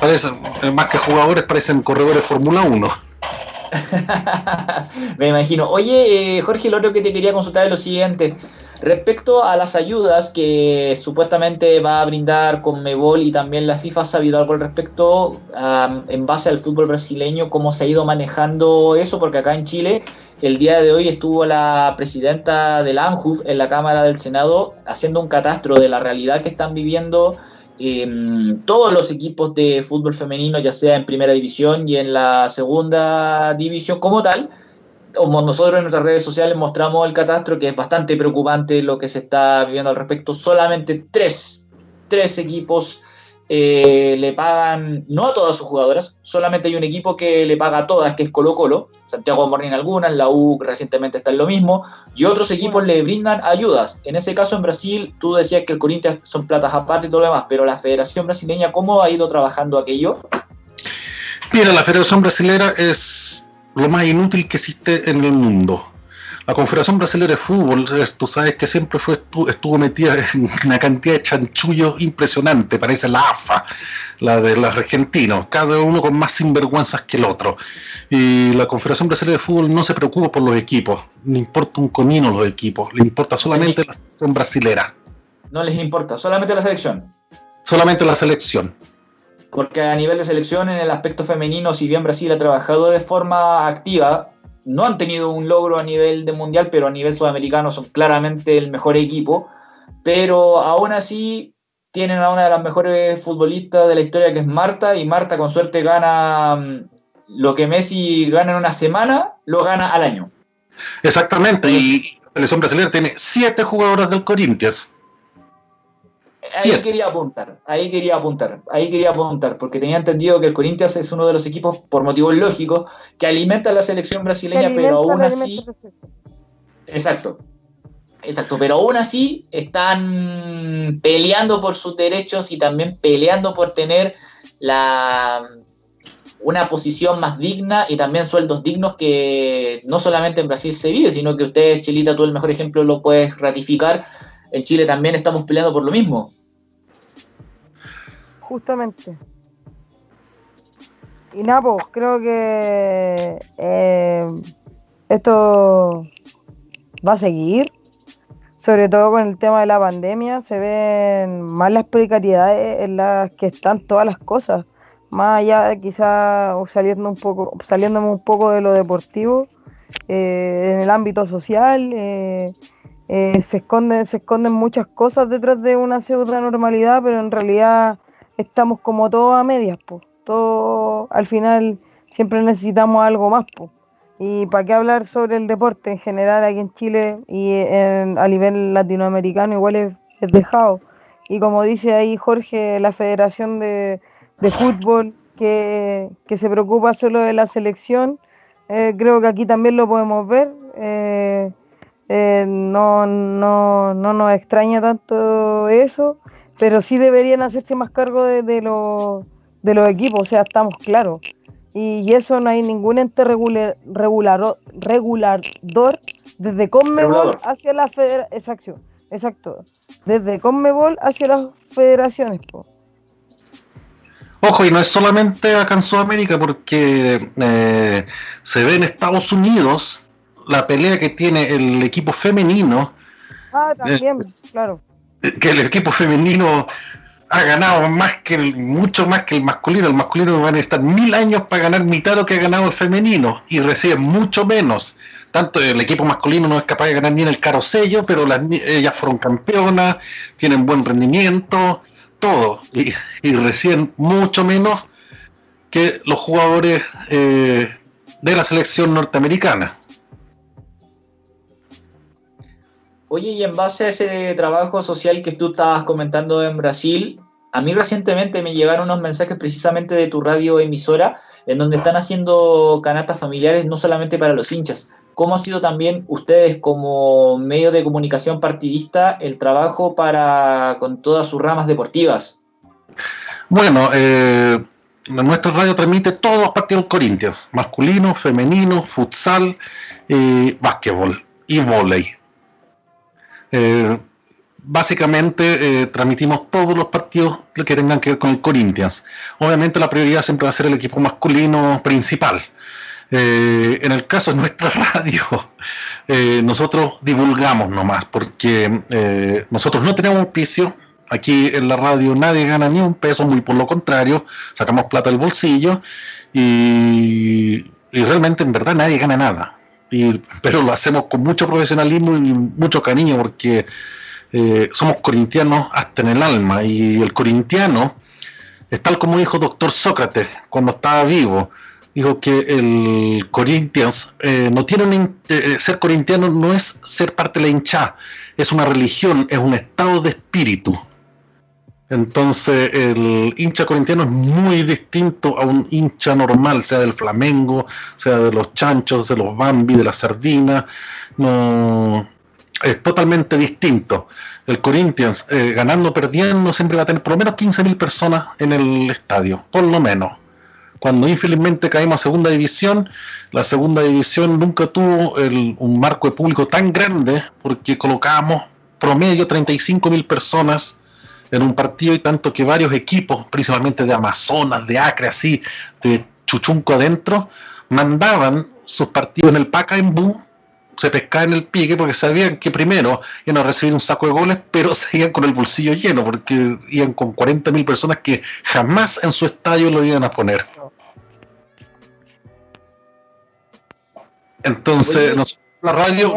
parecen, más que jugadores, parecen corredores Fórmula 1. Me imagino. Oye, eh, Jorge, lo otro que te quería consultar es lo siguiente. Respecto a las ayudas que supuestamente va a brindar Conmebol y también la FIFA, ¿ha sabido algo al respecto en base al fútbol brasileño? ¿Cómo se ha ido manejando eso? Porque acá en Chile, el día de hoy estuvo la presidenta del ANJUF en la Cámara del Senado haciendo un catastro de la realidad que están viviendo todos los equipos de fútbol femenino, ya sea en primera división y en la segunda división como tal. Nosotros en nuestras redes sociales mostramos el catastro, que es bastante preocupante lo que se está viviendo al respecto. Solamente tres, tres equipos eh, le pagan, no a todas sus jugadoras, solamente hay un equipo que le paga a todas, que es Colo Colo, Santiago Morning algunas, la U recientemente está en lo mismo, y otros equipos le brindan ayudas. En ese caso en Brasil, tú decías que el Corinthians son platas aparte y todo lo demás, pero la Federación Brasileña, ¿cómo ha ido trabajando aquello? Mira, la Federación Brasilera es lo más inútil que existe en el mundo la Confederación Brasileña de Fútbol, tú sabes que siempre fue estuvo metida en una cantidad de chanchullos impresionante, parece la AFA, la de los argentinos, cada uno con más sinvergüenzas que el otro. Y la Confederación Brasileña de Fútbol no se preocupa por los equipos, no importa un comino los equipos, le importa solamente la selección brasilera. No les importa, solamente la selección. Solamente la selección. Porque a nivel de selección, en el aspecto femenino, si bien Brasil ha trabajado de forma activa, no han tenido un logro a nivel de mundial, pero a nivel sudamericano son claramente el mejor equipo. Pero aún así tienen a una de las mejores futbolistas de la historia que es Marta, y Marta con suerte gana mm, lo que Messi gana en una semana, lo gana al año. Exactamente, y la selección brasileña tiene siete jugadoras del Corinthians. Ahí quería apuntar, ahí quería apuntar, ahí quería apuntar, porque tenía entendido que el Corinthians es uno de los equipos, por motivos lógicos, que alimenta a la selección brasileña, pero aún así... Exacto, exacto, pero aún así están peleando por sus derechos y también peleando por tener la una posición más digna y también sueldos dignos que no solamente en Brasil se vive, sino que ustedes, Chilita, tú el mejor ejemplo lo puedes ratificar en Chile también estamos peleando por lo mismo. Justamente. Y Napo, creo que eh, esto va a seguir, sobre todo con el tema de la pandemia, se ven más las precariedades en las que están todas las cosas, más allá quizás saliendo un poco, saliéndome un poco de lo deportivo, eh, en el ámbito social, eh, eh, se, esconden, se esconden muchas cosas detrás de una pseudo normalidad, pero en realidad estamos como todos a medias. Todo, al final siempre necesitamos algo más. Y para qué hablar sobre el deporte en general aquí en Chile y a nivel latinoamericano igual es, dejado. Y como dice ahí Jorge, la Federación de, Fútbol que, se preocupa solo de la selección, eh, creo que aquí también lo podemos ver. Eh, eh, no, no, no nos extraña tanto eso, pero sí deberían hacerse más cargo de, de, de los equipos, o sea, estamos claros. Y, eso no hay ningún ente regular, regular, regulador desde Conmebol hacia la federación. Exacto, exacto. Desde Conmebol hacia las federaciones. Ojo, y no es solamente acá en Sudamérica, porque eh, se ve en Estados Unidos la pelea que tiene el equipo femenino. Ah, también, claro. Que el equipo femenino ha ganado más que el, mucho más que el masculino. El masculino va a necesitar mil años para ganar mitad de lo que ha ganado el femenino y recibe mucho menos. Tanto el equipo masculino no es capaz de ganar ni en el sello, pero las, ellas fueron campeonas, tienen buen rendimiento, todo. Y, reciben mucho menos que los jugadores eh, de la selección norteamericana. Oye, y en base a ese trabajo social que tú estabas comentando en Brasil, a mí recientemente me llegaron unos mensajes precisamente de tu radio emisora en donde están haciendo canastas familiares no solamente para los hinchas. ¿Cómo ha sido también ustedes como medio de comunicación partidista el trabajo para con todas sus ramas deportivas? Bueno, eh, nuestra radio transmite todos los partidos Corinthians, masculino, femenino, futsal, eh, básquetbol y volei. Eh, básicamente eh, transmitimos todos los partidos que tengan que ver con el Corinthians. Obviamente la prioridad siempre va a ser el equipo masculino principal. Eh, en el caso de nuestra radio, nosotros divulgamos nomás, porque nosotros no tenemos auspicio. Aquí en la radio nadie gana ni un peso, muy por lo contrario, sacamos plata del bolsillo y, y realmente en verdad nadie gana nada pero lo hacemos con mucho profesionalismo y mucho cariño porque eh, somos corintianos hasta en el alma y el corintiano es tal como dijo doctor Sócrates cuando estaba vivo dijo que el Corinthians eh, no tiene un, eh, ser corintiano no es ser parte de la hinchada es una religión es un estado de espíritu entonces el hincha corintiano es muy distinto a un hincha normal, sea del Flamengo, sea de los chanchos, de los Bambi, de la sardina. No, es totalmente distinto. El Corinthians, eh, ganando o perdiendo, siempre va a tener por lo menos 15.000 personas en el estadio, por lo menos. Cuando infelizmente caímos a segunda división, la segunda división nunca tuvo un marco de público tan grande porque colocábamos promedio 35.000 personas en un partido y tanto que varios equipos, principalmente de Amazonas, de Acre, así, de Chuchunco adentro, mandaban sus partidos en el Pacaembu, se pescaban en el pique porque sabían que primero iban a recibir un saco de goles, pero seguían con el bolsillo lleno porque iban con 40.000 personas que jamás en su estadio lo iban a poner. Entonces, nosotros, la radio,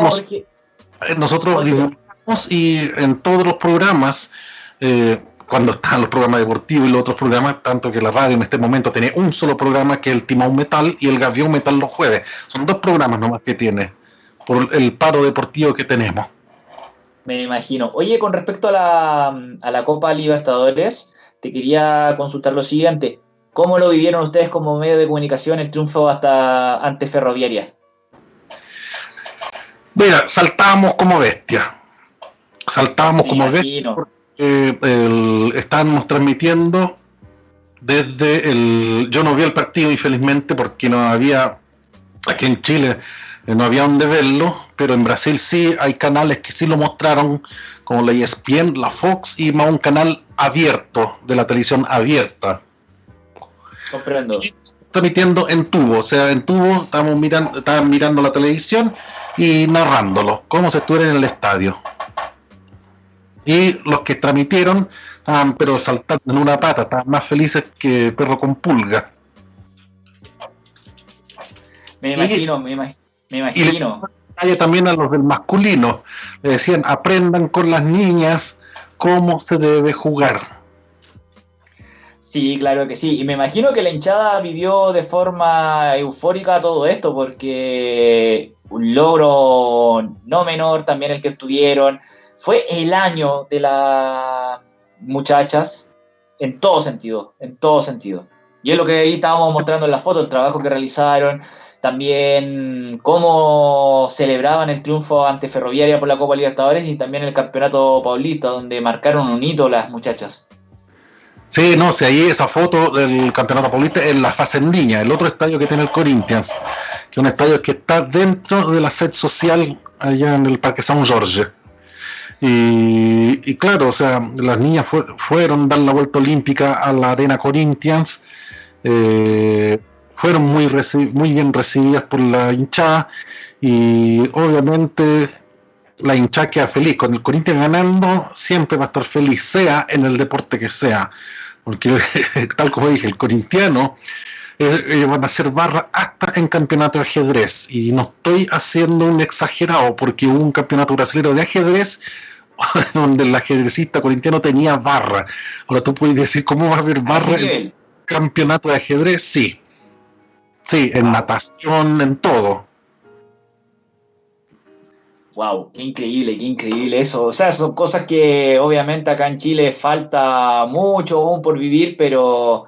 nosotros divulgamos y en todos los programas, eh, cuando están los programas deportivos y los otros programas, tanto que la radio en este momento tiene un solo programa que es el Timón Metal y el Gavión Metal los jueves. Son dos programas nomás que tiene por el paro deportivo que tenemos. Me imagino. Oye, con respecto a la, a la Copa Libertadores, te quería consultar lo siguiente. ¿Cómo lo vivieron ustedes como medio de comunicación el triunfo hasta ante Ferroviaria? Mira, saltábamos como bestia. Saltábamos como bestia. Eh, estábamos transmitiendo desde el. Yo no vi el partido, infelizmente, porque no había. Aquí en Chile eh, no había donde verlo, pero en Brasil sí hay canales que sí lo mostraron, como la ESPN, la Fox y más un canal abierto, de la televisión abierta. Comprendo. Transmitiendo en tubo, o sea, en tubo estábamos mirando, estaban mirando la televisión y narrándolo, como si estuviera en el estadio. Y los que transmitieron estaban pero saltando en una pata, estaban más felices que perro con pulga. Me imagino, me, imagino. Y también a los del masculino. Le decían, aprendan con las niñas cómo se debe jugar. Sí, claro que sí. Y me imagino que la hinchada vivió de forma eufórica todo esto, porque un logro no menor también el que estuvieron. Fue el año de las muchachas en todo sentido, en todo sentido. Y es lo que ahí estábamos mostrando en la foto, el trabajo que realizaron, también cómo celebraban el triunfo ante Ferroviaria por la Copa Libertadores y también el Campeonato Paulista, donde marcaron un hito las muchachas. Sí, no, sé, ahí esa foto del Campeonato Paulista es la fase en línea, el otro estadio que tiene el Corinthians, que es un estadio que está dentro de la sed social allá en el Parque San Jorge. Y, claro, o sea, las niñas fueron dar la vuelta olímpica a la Arena Corinthians. Eh, fueron muy, muy bien recibidas por la hinchada y obviamente la hinchada queda feliz. Con el Corinthians ganando siempre va a estar feliz, sea en el deporte que sea. Porque tal como dije, el corintiano eh, van a hacer barra hasta en campeonato de ajedrez. Y no estoy haciendo un exagerado porque hubo un campeonato brasileño de ajedrez donde el ajedrecista corintiano tenía barra. Ahora tú puedes decir, ¿cómo va a haber barra en el campeonato de ajedrez? Sí, Sí, en natación, en todo. Wow, qué increíble, qué increíble eso. O sea, son cosas que obviamente acá en Chile falta mucho aún por vivir, pero,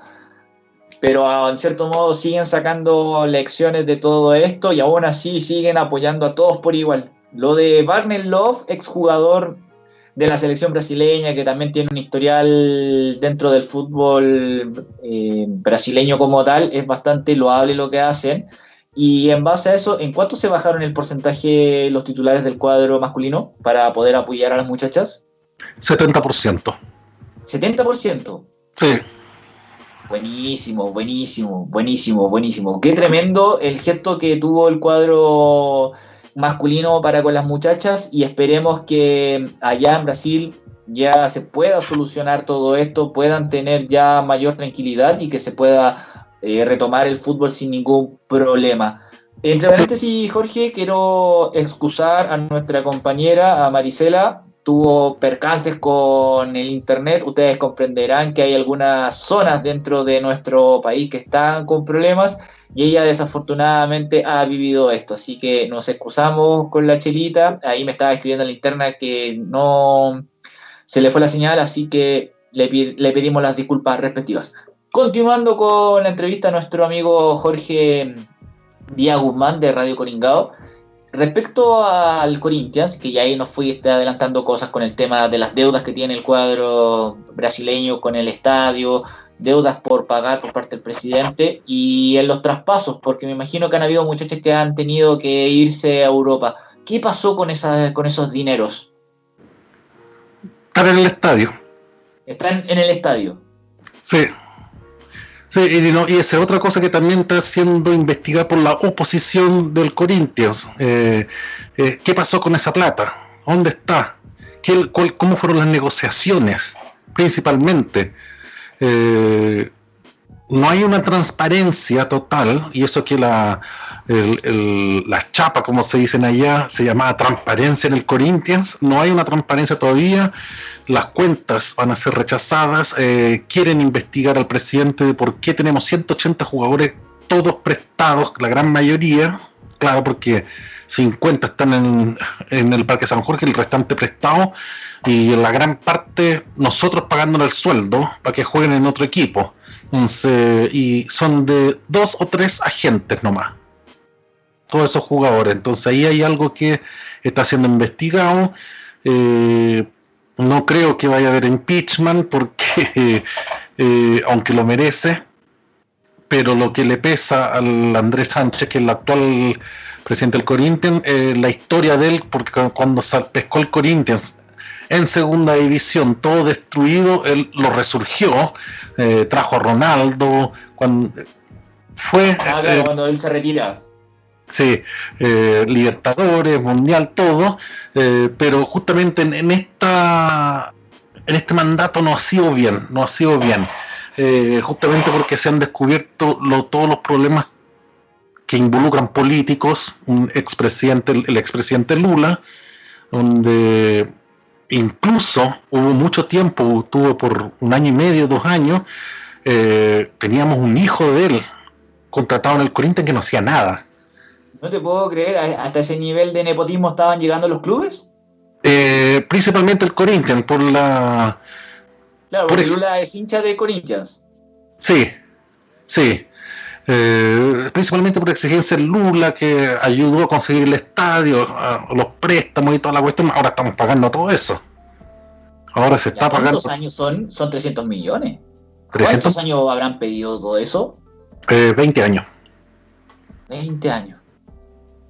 pero en cierto modo siguen sacando lecciones de todo esto y aún así siguen apoyando a todos por igual. Lo de Barney Love, exjugador de la selección brasileña, que también tiene un historial dentro del fútbol eh, brasileño como tal, es bastante loable lo que hacen. Y en base a eso, ¿en cuánto se bajaron el porcentaje los titulares del cuadro masculino para poder apoyar a las muchachas? 70%. ¿70%? Sí. Buenísimo, buenísimo, buenísimo, buenísimo. Qué tremendo el gesto que tuvo el cuadro masculino para con las muchachas y esperemos que allá en Brasil ya se pueda solucionar todo esto, puedan tener ya mayor tranquilidad y que se pueda eh, retomar el fútbol sin ningún problema. Entre paréntesis, Jorge, quiero excusar a nuestra compañera, a Marisela, tuvo percances con el Internet. Ustedes comprenderán que hay algunas zonas dentro de nuestro país que están con problemas y ella desafortunadamente ha vivido esto, así que nos excusamos con la chelita, ahí me estaba escribiendo en la interna que no se le fue la señal, así que le, pedimos las disculpas respectivas. Continuando con la entrevista a nuestro amigo Jorge Díaz Guzmán de Radio Coringao, respecto al Corinthians, que ya ahí nos fui adelantando cosas con el tema de las deudas que tiene el cuadro brasileño con el estadio, deudas por pagar por parte del presidente y en los traspasos, porque me imagino que han habido muchachos que han tenido que irse a Europa. ¿Qué pasó con, esa, con esos dineros? Están en el estadio. Están en el estadio. Sí. Y esa es otra cosa que también está siendo investigada por la oposición del Corinthians. Eh, eh, ¿Qué pasó con esa plata? ¿Dónde está? ¿Qué, ¿Cómo fueron las negociaciones? Principalmente. Eh, no hay una transparencia total, y eso que la, el, la chapa, como se dicen allá, se llamaba transparencia en el Corinthians. No hay una transparencia todavía. Las cuentas van a ser rechazadas. Eh, quieren investigar al presidente de por qué tenemos 180 jugadores, todos prestados, la gran mayoría. Claro, porque 50 están en, el Parque San Jorge, el restante prestado. Y la gran parte nosotros pagándole el sueldo para que jueguen en otro equipo. y son de dos o tres agentes nomás todos esos jugadores. Entonces ahí hay algo que está siendo investigado. Eh, no creo que vaya a haber impeachment porque, eh, aunque lo merece, pero lo que le pesa al Andrés Sánchez, que es el actual presidente del Corinthians, eh, la historia de él, porque cuando pescó el Corinthians en segunda división, todo destruido, él lo resurgió, trajo a Ronaldo, cuando fue... Ah, cuando él se retira. Sí, eh, Libertadores, Mundial, todo, eh, pero justamente en, esta en este mandato no ha sido bien, no ha sido bien, eh, justamente porque se han descubierto todos los problemas que involucran políticos, un expresidente, el expresidente Lula, donde incluso hubo mucho tiempo, tuvo por un año y medio, dos años, teníamos un hijo de él contratado en el Corinthians que no hacía nada no te puedo creer, hasta ese nivel de nepotismo estaban llegando los clubes. Eh, principalmente el Corinthians, por la. Claro, porque Lula es hincha de Corinthians. Sí, sí. Eh, principalmente por exigencia de Lula, que ayudó a conseguir el estadio, los préstamos y toda la cuestión. Ahora estamos pagando todo eso. Ahora se está pagando. ¿Cuántos años son? Son 300 millones. ¿Cuántos años habrán pedido todo eso? Eh, 20 años. 20 años.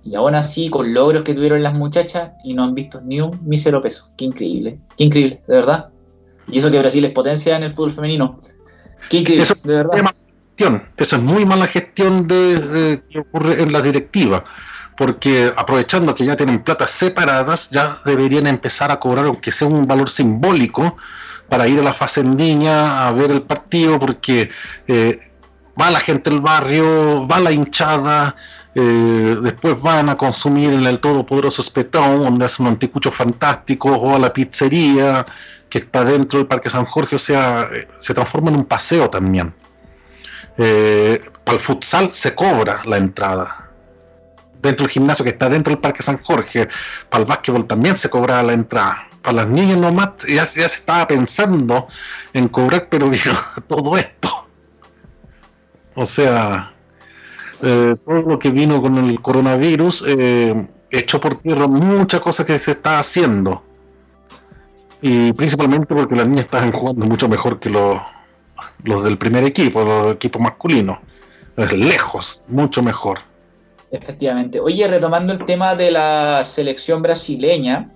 Y aún así, con logros que tuvieron las muchachas y no han visto ni un mísero peso. Qué increíble, qué increíble, de verdad. Y eso que Brasil es potencia en el fútbol femenino. Qué increíble, eso de verdad. Es mala gestión. Eso es muy mala gestión de, que ocurre en la directiva. Porque aprovechando que ya tienen platas separadas, ya deberían empezar a cobrar, aunque sea un valor simbólico, para ir a la facendilla a ver el partido, porque eh, va la gente del barrio, va la hinchada, eh, después van a consumir en el todopoderoso Espetón, donde hacen un anticucho fantástico, o a la pizzería que está dentro del Parque San Jorge, o sea, eh, se transforma en un paseo también. Eh, para el futsal se cobra la entrada. Dentro del gimnasio que está dentro del Parque San Jorge, para el básquetbol también se cobra la entrada. Para las niñas nomás ya, se estaba pensando en cobrar, pero todo esto. O sea, eh, todo lo que vino con el coronavirus eh, echó por tierra muchas cosas que se está haciendo. Y principalmente porque las niñas están jugando mucho mejor que los, los del primer equipo, los equipos masculinos. Lejos, mucho mejor. Efectivamente. Oye, retomando el tema de la selección brasileña,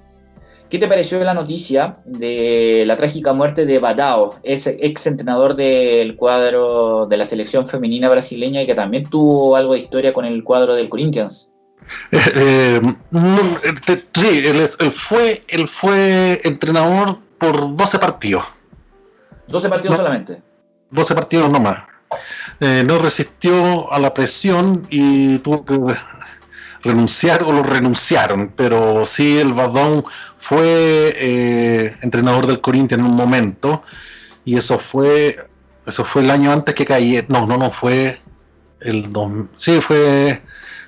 ¿Qué te pareció la noticia de la trágica muerte de Badao, ese ex entrenador del cuadro de la selección femenina brasileña y que también tuvo algo de historia con el cuadro del Corinthians? Eh, eh, sí, él, fue, él fue entrenador por 12 partidos. 12 partidos solamente. 12 partidos nomás. Eh, no resistió a la presión y tuvo que renunciar o lo renunciaron, pero sí el Badón fue eh, entrenador del Corinthians en un momento y eso fue eso fue el año antes que caí, no, no, no fue el dos, sí fue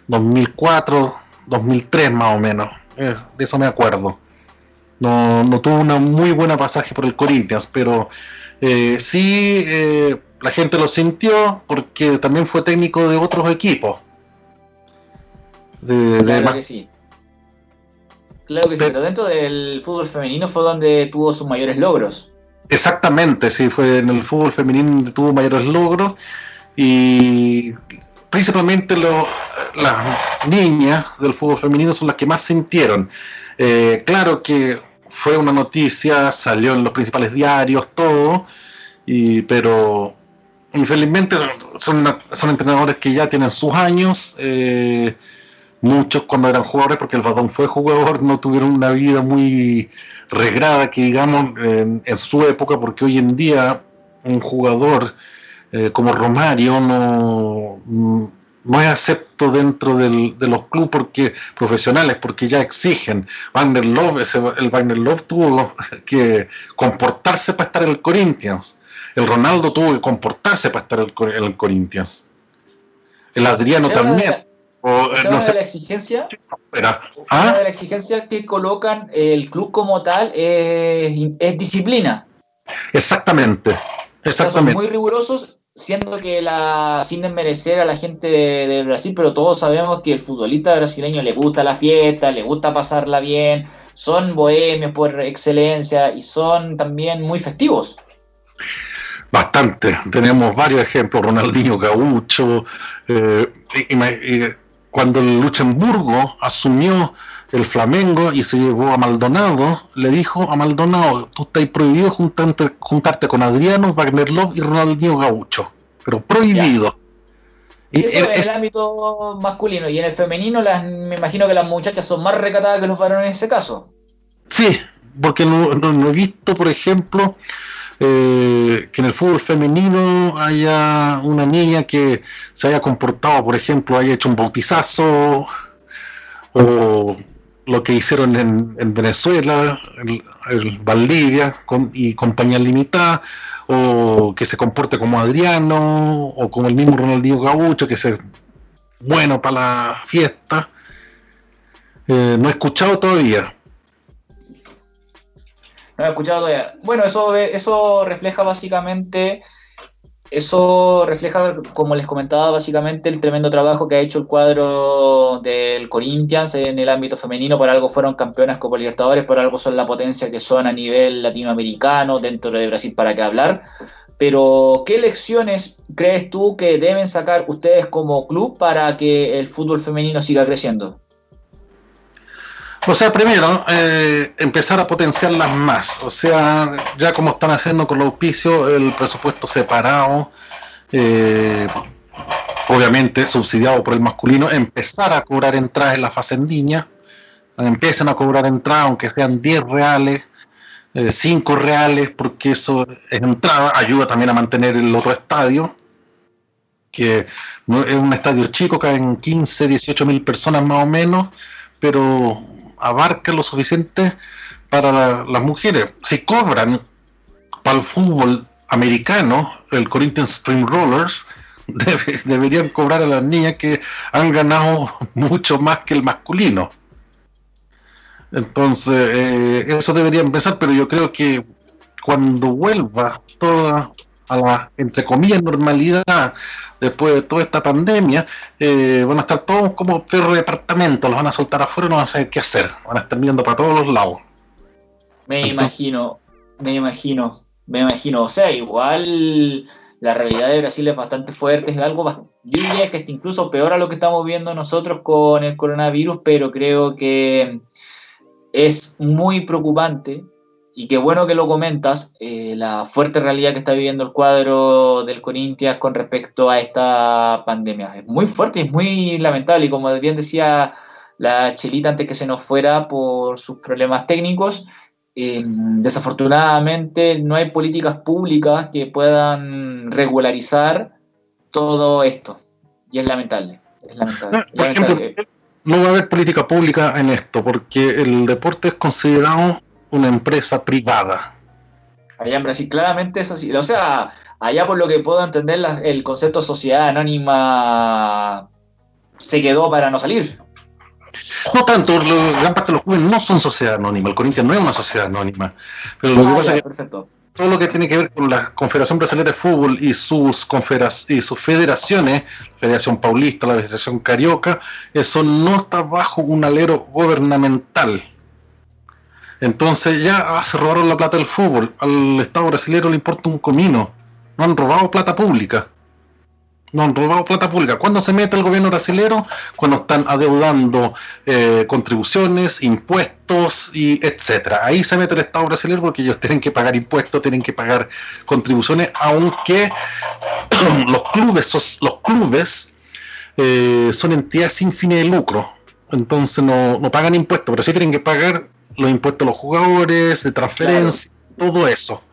2004, 2003 más o menos, de eso me acuerdo. No, no tuvo una muy buena pasaje por el Corinthians, pero eh, sí eh, la gente lo sintió porque también fue técnico de otros equipos. Claro que sí. Claro que sí, pero dentro del fútbol femenino fue donde tuvo sus mayores logros. Exactamente, sí, fue en el fútbol femenino donde tuvo mayores logros y principalmente las niñas del fútbol femenino son las que más sintieron. Eh, claro que fue una noticia, salió en los principales diarios, todo, y, pero infelizmente son, son, entrenadores que ya tienen sus años. Eh, muchos cuando eran jugadores, porque el Badón fue jugador, no tuvieron una vida muy regrada, que digamos, en, su época, porque hoy en día un jugador eh, como Romario no, no es acepto dentro del, de los clubes porque, profesionales porque ya exigen. Wagner Love, el Wagner Love tuvo que comportarse para estar en el Corinthians. El Ronaldo tuvo que comportarse para estar en el, Corinthians. El Adriano también. O, no sé, de la exigencia, ¿Ah? de la exigencia que colocan el club como tal es, es disciplina. Exactamente. Exactamente. son muy rigurosos siendo que la, sin desmerecer a la gente de, Brasil, pero todos sabemos que el futbolista brasileño le gusta la fiesta, le gusta pasarla bien, son bohemios por excelencia y son también muy festivos. Bastante, tenemos varios ejemplos, Ronaldinho Gaucho, eh, cuando el Luxemburgo asumió el Flamengo y se llevó a Maldonado, le dijo a Maldonado, tú estás prohibido juntarte, juntarte con Adriano, Wagner Love y Ronaldinho Gaucho, pero prohibido. Y eso en el ámbito masculino y en el femenino las, me imagino que las muchachas son más recatadas que los varones en ese caso. Sí, porque no, he visto, por ejemplo, eh, que en el fútbol femenino haya una niña que se haya comportado, por ejemplo, haya hecho un bautizazo o lo que hicieron en, Venezuela, en, Valdivia y compañía limitada, o que se comporte como Adriano, o como el mismo Ronaldinho Gaucho, que es bueno para la fiesta. Eh, no he escuchado todavía. No he escuchado todavía. Bueno, eso, eso refleja básicamente eso refleja, como les comentaba, básicamente el tremendo trabajo que ha hecho el cuadro del Corinthians en el ámbito femenino. Por algo fueron campeonas Copa Libertadores, por algo son la potencia que son a nivel latinoamericano, dentro de Brasil, para qué hablar. Pero, ¿qué lecciones crees tú que deben sacar ustedes como club para que el fútbol femenino siga creciendo? O sea, primero, eh, empezar a potenciarlas más. O sea, ya como están haciendo con los auspicios, el presupuesto separado, eh, obviamente subsidiado por el masculino, empezar a cobrar entradas en la facendiña. Empiecen a cobrar entradas, aunque sean 10 reales, 5 eh, reales, porque eso es entrada, ayuda también a mantener el otro estadio, que es un estadio chico, caen 15, 18 mil personas más o menos, pero abarca lo suficiente para las mujeres. Si cobran para el fútbol americano, el Corinthians Stream Rollers, deberían cobrar a las niñas que han ganado mucho más que el masculino. Entonces, eh, eso debería empezar, pero yo creo que cuando vuelva toda a la, entre comillas, normalidad después de toda esta pandemia, eh, van a estar todos como perro de departamento, los van a soltar afuera y no van a saber qué hacer, van a estar mirando para todos los lados. Me imagino, me imagino, me imagino, o sea, igual la realidad de Brasil es bastante fuerte, es algo, yo diría que es incluso peor a lo que estamos viendo nosotros con el coronavirus, pero creo que es muy preocupante y qué bueno que lo comentas, eh, la fuerte realidad que está viviendo el cuadro del Corinthians con respecto a esta pandemia. Es muy fuerte y es muy lamentable. Y como bien decía la Chelita antes que se nos fuera por sus problemas técnicos, eh, desafortunadamente no hay políticas públicas que puedan regularizar todo esto. Y es lamentable. Es lamentable. no va a haber política pública en esto, porque el deporte es considerado una empresa privada. Allá en Brasil, claramente es así. O sea, allá por lo que puedo entender, el concepto sociedad anónima se quedó para no salir. No tanto, gran parte de los jóvenes no son sociedad anónima. El Corinthians no es una sociedad anónima. Pero lo que ah, pasa es que todo lo que tiene que ver con la Confederación Brasileña de Fútbol y sus, y sus federaciones, la Federación Paulista, la Federación Carioca, eso no está bajo un alero gubernamental. Entonces ya ah, se robaron la plata del fútbol. Al Estado brasileño le importa un comino. No han robado plata pública. No han robado plata pública. ¿Cuándo se mete el gobierno brasileño? Cuando están adeudando eh, contribuciones, impuestos y etcétera. Ahí se mete el Estado brasileño porque ellos tienen que pagar impuestos, tienen que pagar contribuciones, aunque los clubes, los clubes eh, son entidades sin fines de lucro. Entonces no, no pagan impuestos, pero sí tienen que pagar los impuestos a los jugadores, de transferencia, todo eso.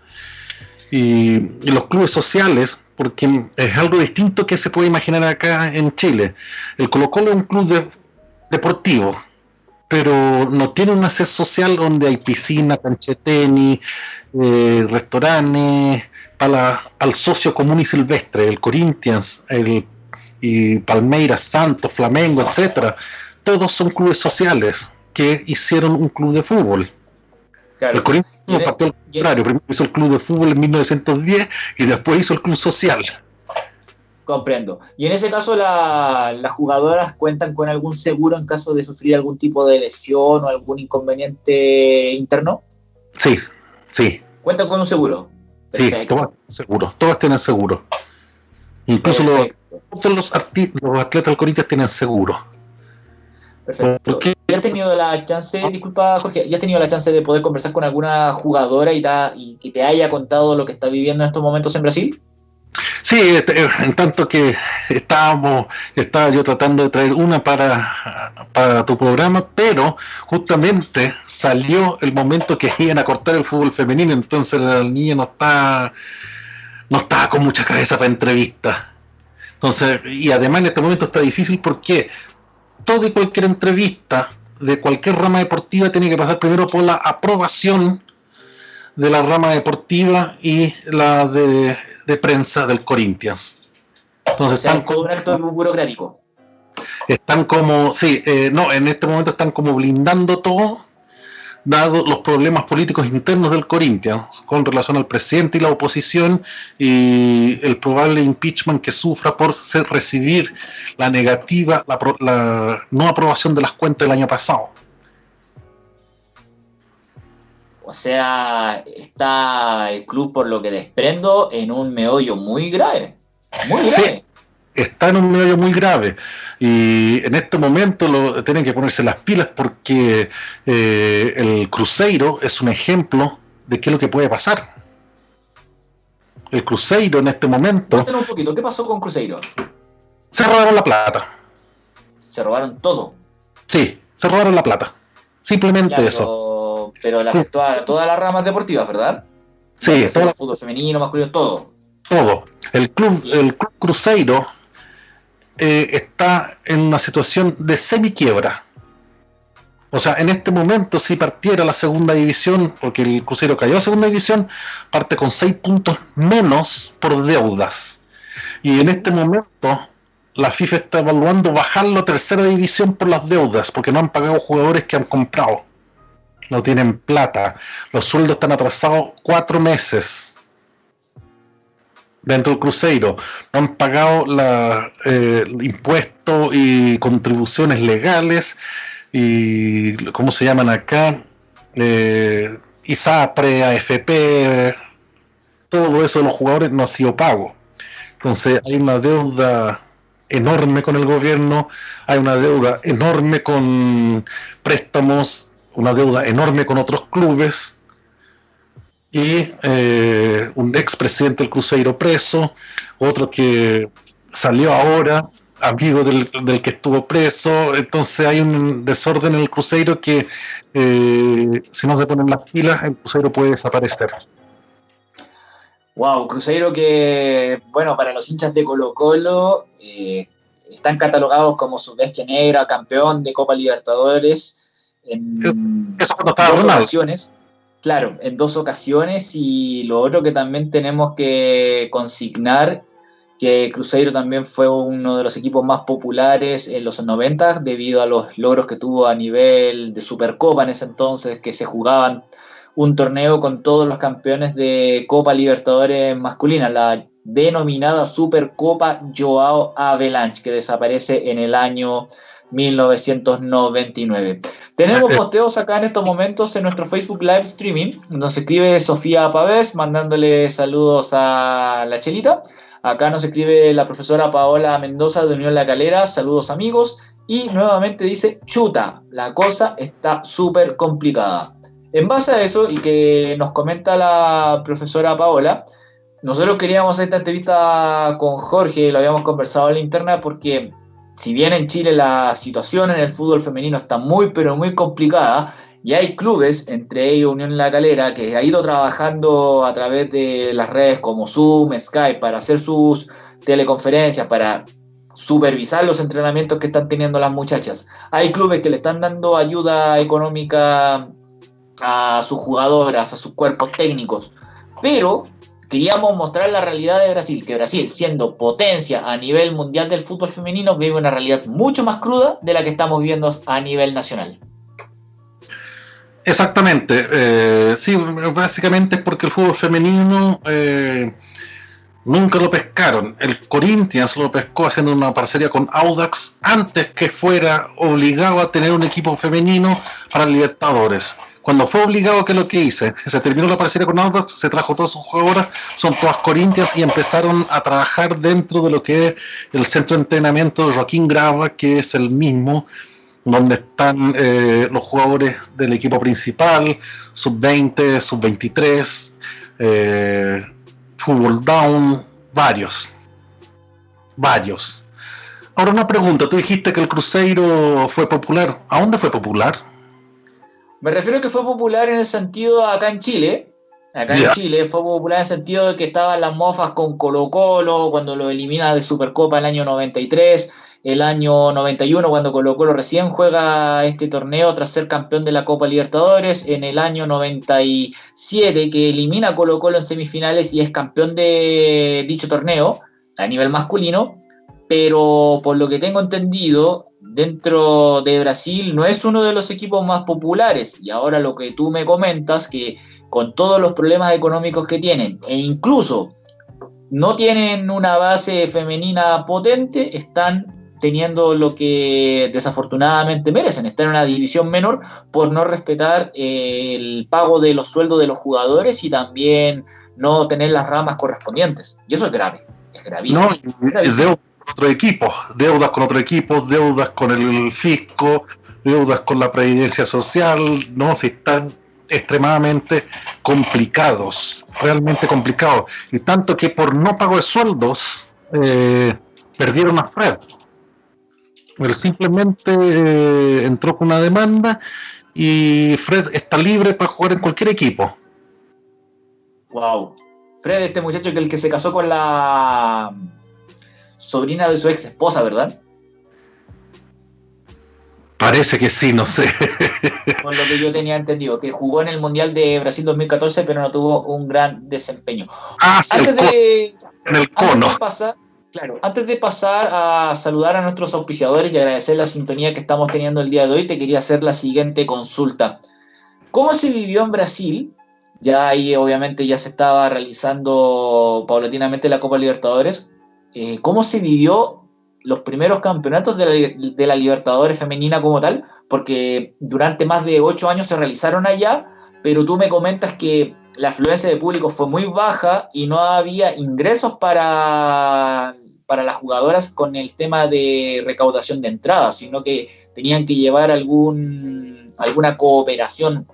y, los clubes sociales, porque es algo distinto que se puede imaginar acá en Chile. El Colo Colo es un club deportivo, pero no tiene una sede social donde hay piscina, cancha tenis, eh, restaurantes, para al socio común y silvestre, el Corinthians, el y Palmeiras, Santos, Flamengo, etcétera, todos son clubes sociales que hicieron un club de fútbol. El Corinthians no partió al contrario, primero hizo el club de fútbol en 1910 y después hizo el club social. Comprendo. Y en ese caso, las jugadoras cuentan con algún seguro en caso de sufrir algún tipo de lesión o algún inconveniente interno. Sí, sí. ¿Cuentan con un seguro? Sí, todas seguro, todas tienen seguro. Incluso los, todos los, los atletas del Corinthians tienen seguro. Perfecto. ¿Ya has tenido la chance, disculpa Jorge, has tenido la chance de poder conversar con alguna jugadora y, y que te haya contado lo que está viviendo en estos momentos en Brasil? Sí, este, en tanto que estábamos, estaba yo tratando de traer una para, tu programa, pero justamente salió el momento que iban a cortar el fútbol femenino, entonces la niña no está, no estaba con mucha cabeza para entrevistas. Entonces, y además en este momento está difícil porque toda y cualquier entrevista de cualquier rama deportiva tiene que pasar primero por la aprobación de la rama deportiva y la de, prensa del Corinthians. Entonces, están como un acto burocrático. Están como, sí, eh, no, en este momento están como blindando todo dado los problemas políticos internos del Corinthians con relación al presidente y la oposición y el probable impeachment que sufra por recibir la negativa, la, no aprobación de las cuentas del año pasado. O sea, está el club, por lo que desprendo, en un meollo muy grave. Muy grave está en un medio muy grave y en este momento lo, tienen que ponerse las pilas porque eh, el Cruzeiro es un ejemplo de qué es lo que puede pasar. El Cruzeiro en este momento... Cuéntanos un poquito, ¿qué pasó con Cruzeiro? Se robaron la plata. Se robaron todo. Sí, se robaron la plata. Simplemente eso. Pero le afectó a todas las ramas deportivas, ¿verdad? Sí, todo el fútbol femenino, masculino, todo. Todo. El club, el club Cruzeiro eh, está en una situación de semi-quiebra. O sea, en este momento, si partiera la segunda división, porque el Crucero cayó a segunda división, parte con seis puntos menos por deudas. Y en este momento, la FIFA está evaluando bajarlo a tercera división por las deudas, porque no han pagado jugadores que han comprado. No tienen plata. Los sueldos están atrasados cuatro meses dentro del Cruzeiro no han pagado la, eh, impuestos y contribuciones legales y cómo se llaman acá eh, ISAPRE, AFP todo eso de los jugadores no ha sido pago. Entonces hay una deuda enorme con el gobierno hay una deuda enorme con préstamos una deuda enorme con otros clubes y eh, un expresidente del Cruzeiro preso, otro que salió ahora, amigo del, que estuvo preso, entonces hay un desorden en el Cruzeiro que eh, si no se ponen las pilas, el Cruzeiro puede desaparecer. Wow, Cruzeiro que, bueno, para los hinchas de Colo Colo, eh, están catalogados como su bestia negra, campeón de Copa Libertadores en Eso cuando estaba dos Claro, en dos ocasiones y lo otro que también tenemos que consignar que Cruzeiro también fue uno de los equipos más populares en los 90 debido a los logros que tuvo a nivel de Supercopa en ese entonces, que se jugaban un torneo con todos los campeones de Copa Libertadores masculina, la denominada Supercopa Joao Avalanche, que desaparece en el año 1999. Tenemos posteos acá en estos momentos en nuestro Facebook Live Streaming. Nos escribe Sofía Pavés mandándole saludos a la Chelita. Acá nos escribe la profesora Paola Mendoza de Unión La Calera. Saludos amigos. Y nuevamente dice, chuta, la cosa está súper complicada. En base a eso y que nos comenta la profesora Paola, nosotros queríamos hacer esta entrevista con Jorge, lo habíamos conversado en la interna porque si bien en Chile la situación en el fútbol femenino está muy pero muy complicada, Y hay clubes, entre ellos Unión La Calera, que ha ido trabajando a través de las redes como Zoom, Skype, para hacer sus teleconferencias, para supervisar los entrenamientos que están teniendo las muchachas. Hay clubes que le están dando ayuda económica a sus jugadoras, a sus cuerpos técnicos, pero queríamos mostrar la realidad de Brasil, que Brasil, siendo potencia a nivel mundial del fútbol femenino, vive una realidad mucho más cruda de la que estamos viendo a nivel nacional. Exactamente, eh, sí, básicamente es porque el fútbol femenino eh, nunca lo pescaron. El Corinthians lo pescó haciendo una parcería con Audax antes que fuera obligado a tener un equipo femenino para Libertadores. Cuando fue obligado, que lo que hice? Se terminó la parcería con Audax, se trajo todas sus jugadoras, son todas Corinthians y empezaron a trabajar dentro de lo que es el centro de entrenamiento de Joaquín Grava, que es el mismo donde están eh, los jugadores del equipo principal, sub-20, sub-23, eh, fútbol down, varios. Varios. Ahora una pregunta, tú dijiste que el Cruzeiro fue popular. ¿A dónde fue popular? Me refiero a que fue popular en el sentido acá en Chile. Acá en Chile fue popular en el sentido de que estaban las mofas con Colo Colo cuando lo elimina de Supercopa el año 93 el año 91 cuando Colo Colo recién juega este torneo tras ser campeón de la Copa Libertadores, en el año 97 que elimina Colo Colo en semifinales y es campeón de dicho torneo a nivel masculino, pero por lo que tengo entendido, dentro de Brasil no es uno de los equipos más populares y ahora lo que tú me comentas que con todos los problemas económicos que tienen e incluso no tienen una base femenina potente, están teniendo lo que desafortunadamente merecen, estar en una división menor por no respetar eh, el pago de los sueldos de los jugadores y también no tener las ramas correspondientes. Y eso es grave, es gravísimo. No, es deuda otro equipo, deudas con otro equipo, deudas con el fisco, deudas con la previdencia social, no, si están extremadamente complicados, realmente complicados. Y tanto que por no pago de sueldos eh, perdieron a Fred él simplemente eh, entró con una demanda y Fred está libre para jugar en cualquier equipo. Wow. Fred, este muchacho que el que se casó con la sobrina de su ex esposa, ¿verdad? Parece que sí, no sé. Con lo que yo tenía entendido, que jugó en el Mundial de Brasil 2014, pero no tuvo un gran desempeño. Ah, sí, antes de, en el cono. Antes de pasar, Claro, antes de pasar a saludar a nuestros auspiciadores y agradecer la sintonía que estamos teniendo el día de hoy, te quería hacer la siguiente consulta. ¿Cómo se vivió en Brasil? Ya ahí obviamente ya se estaba realizando paulatinamente la Copa Libertadores. Eh, ¿Cómo se vivió los primeros campeonatos de la, Libertadores femenina como tal? Porque durante más de ocho años se realizaron allá, pero tú me comentas que la afluencia de público fue muy baja y no había ingresos para, para las jugadoras con el tema de recaudación de entradas, sino que tenían que llevar algún, alguna cooperación,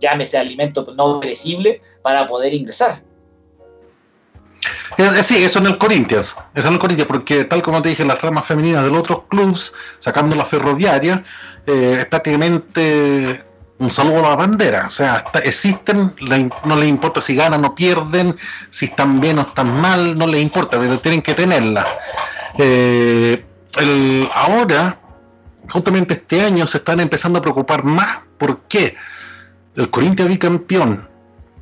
llámese alimento no perecible, para poder ingresar. Sí, eso en el Corinthians, eso en el Corinthians, porque tal como te dije, las ramas femeninas de los otros clubes, sacando la ferroviaria, eh, prácticamente un saludo a la bandera. O sea, existen, no les importa si ganan o pierden, si están bien o están mal, no les importa, pero tienen que tenerla. Eh, ahora, justamente este año, se están empezando a preocupar más. ¿Por qué? El Corinthians bicampeón.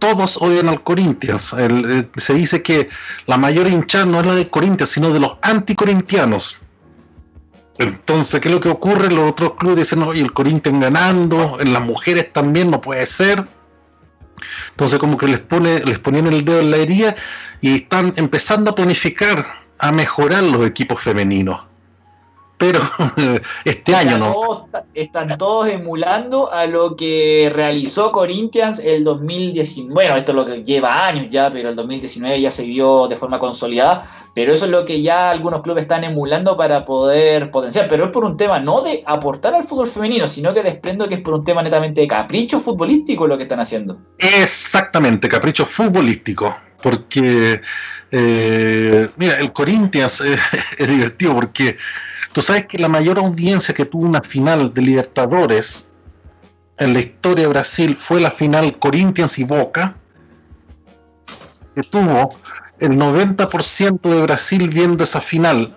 Todos odian al Corinthians. Eh, se dice que la mayor hinchada no es la del Corinthians, sino de los anticorintianos entonces, ¿qué es lo que ocurre? Los otros clubes dicen, oye, el Corinthians ganando, en las mujeres también no puede ser. Entonces, como que les pone, les ponían el dedo en la herida y están empezando a planificar, a mejorar los equipos femeninos pero este año no. están todos emulando a lo que realizó Corinthians el 2019. Bueno, esto es lo que lleva años ya, pero el 2019 ya se vio de forma consolidada. Pero eso es lo que ya algunos clubes están emulando para poder potenciar. Pero es por un tema no de aportar al fútbol femenino, sino que desprendo que es por un tema netamente de capricho futbolístico lo que están haciendo. Exactamente, capricho futbolístico. Porque, eh, mira, el Corinthians es divertido porque Tú sabes que la mayor audiencia que tuvo una final de Libertadores en la historia de Brasil fue la final Corinthians y Boca, que tuvo el 90% de Brasil viendo esa final.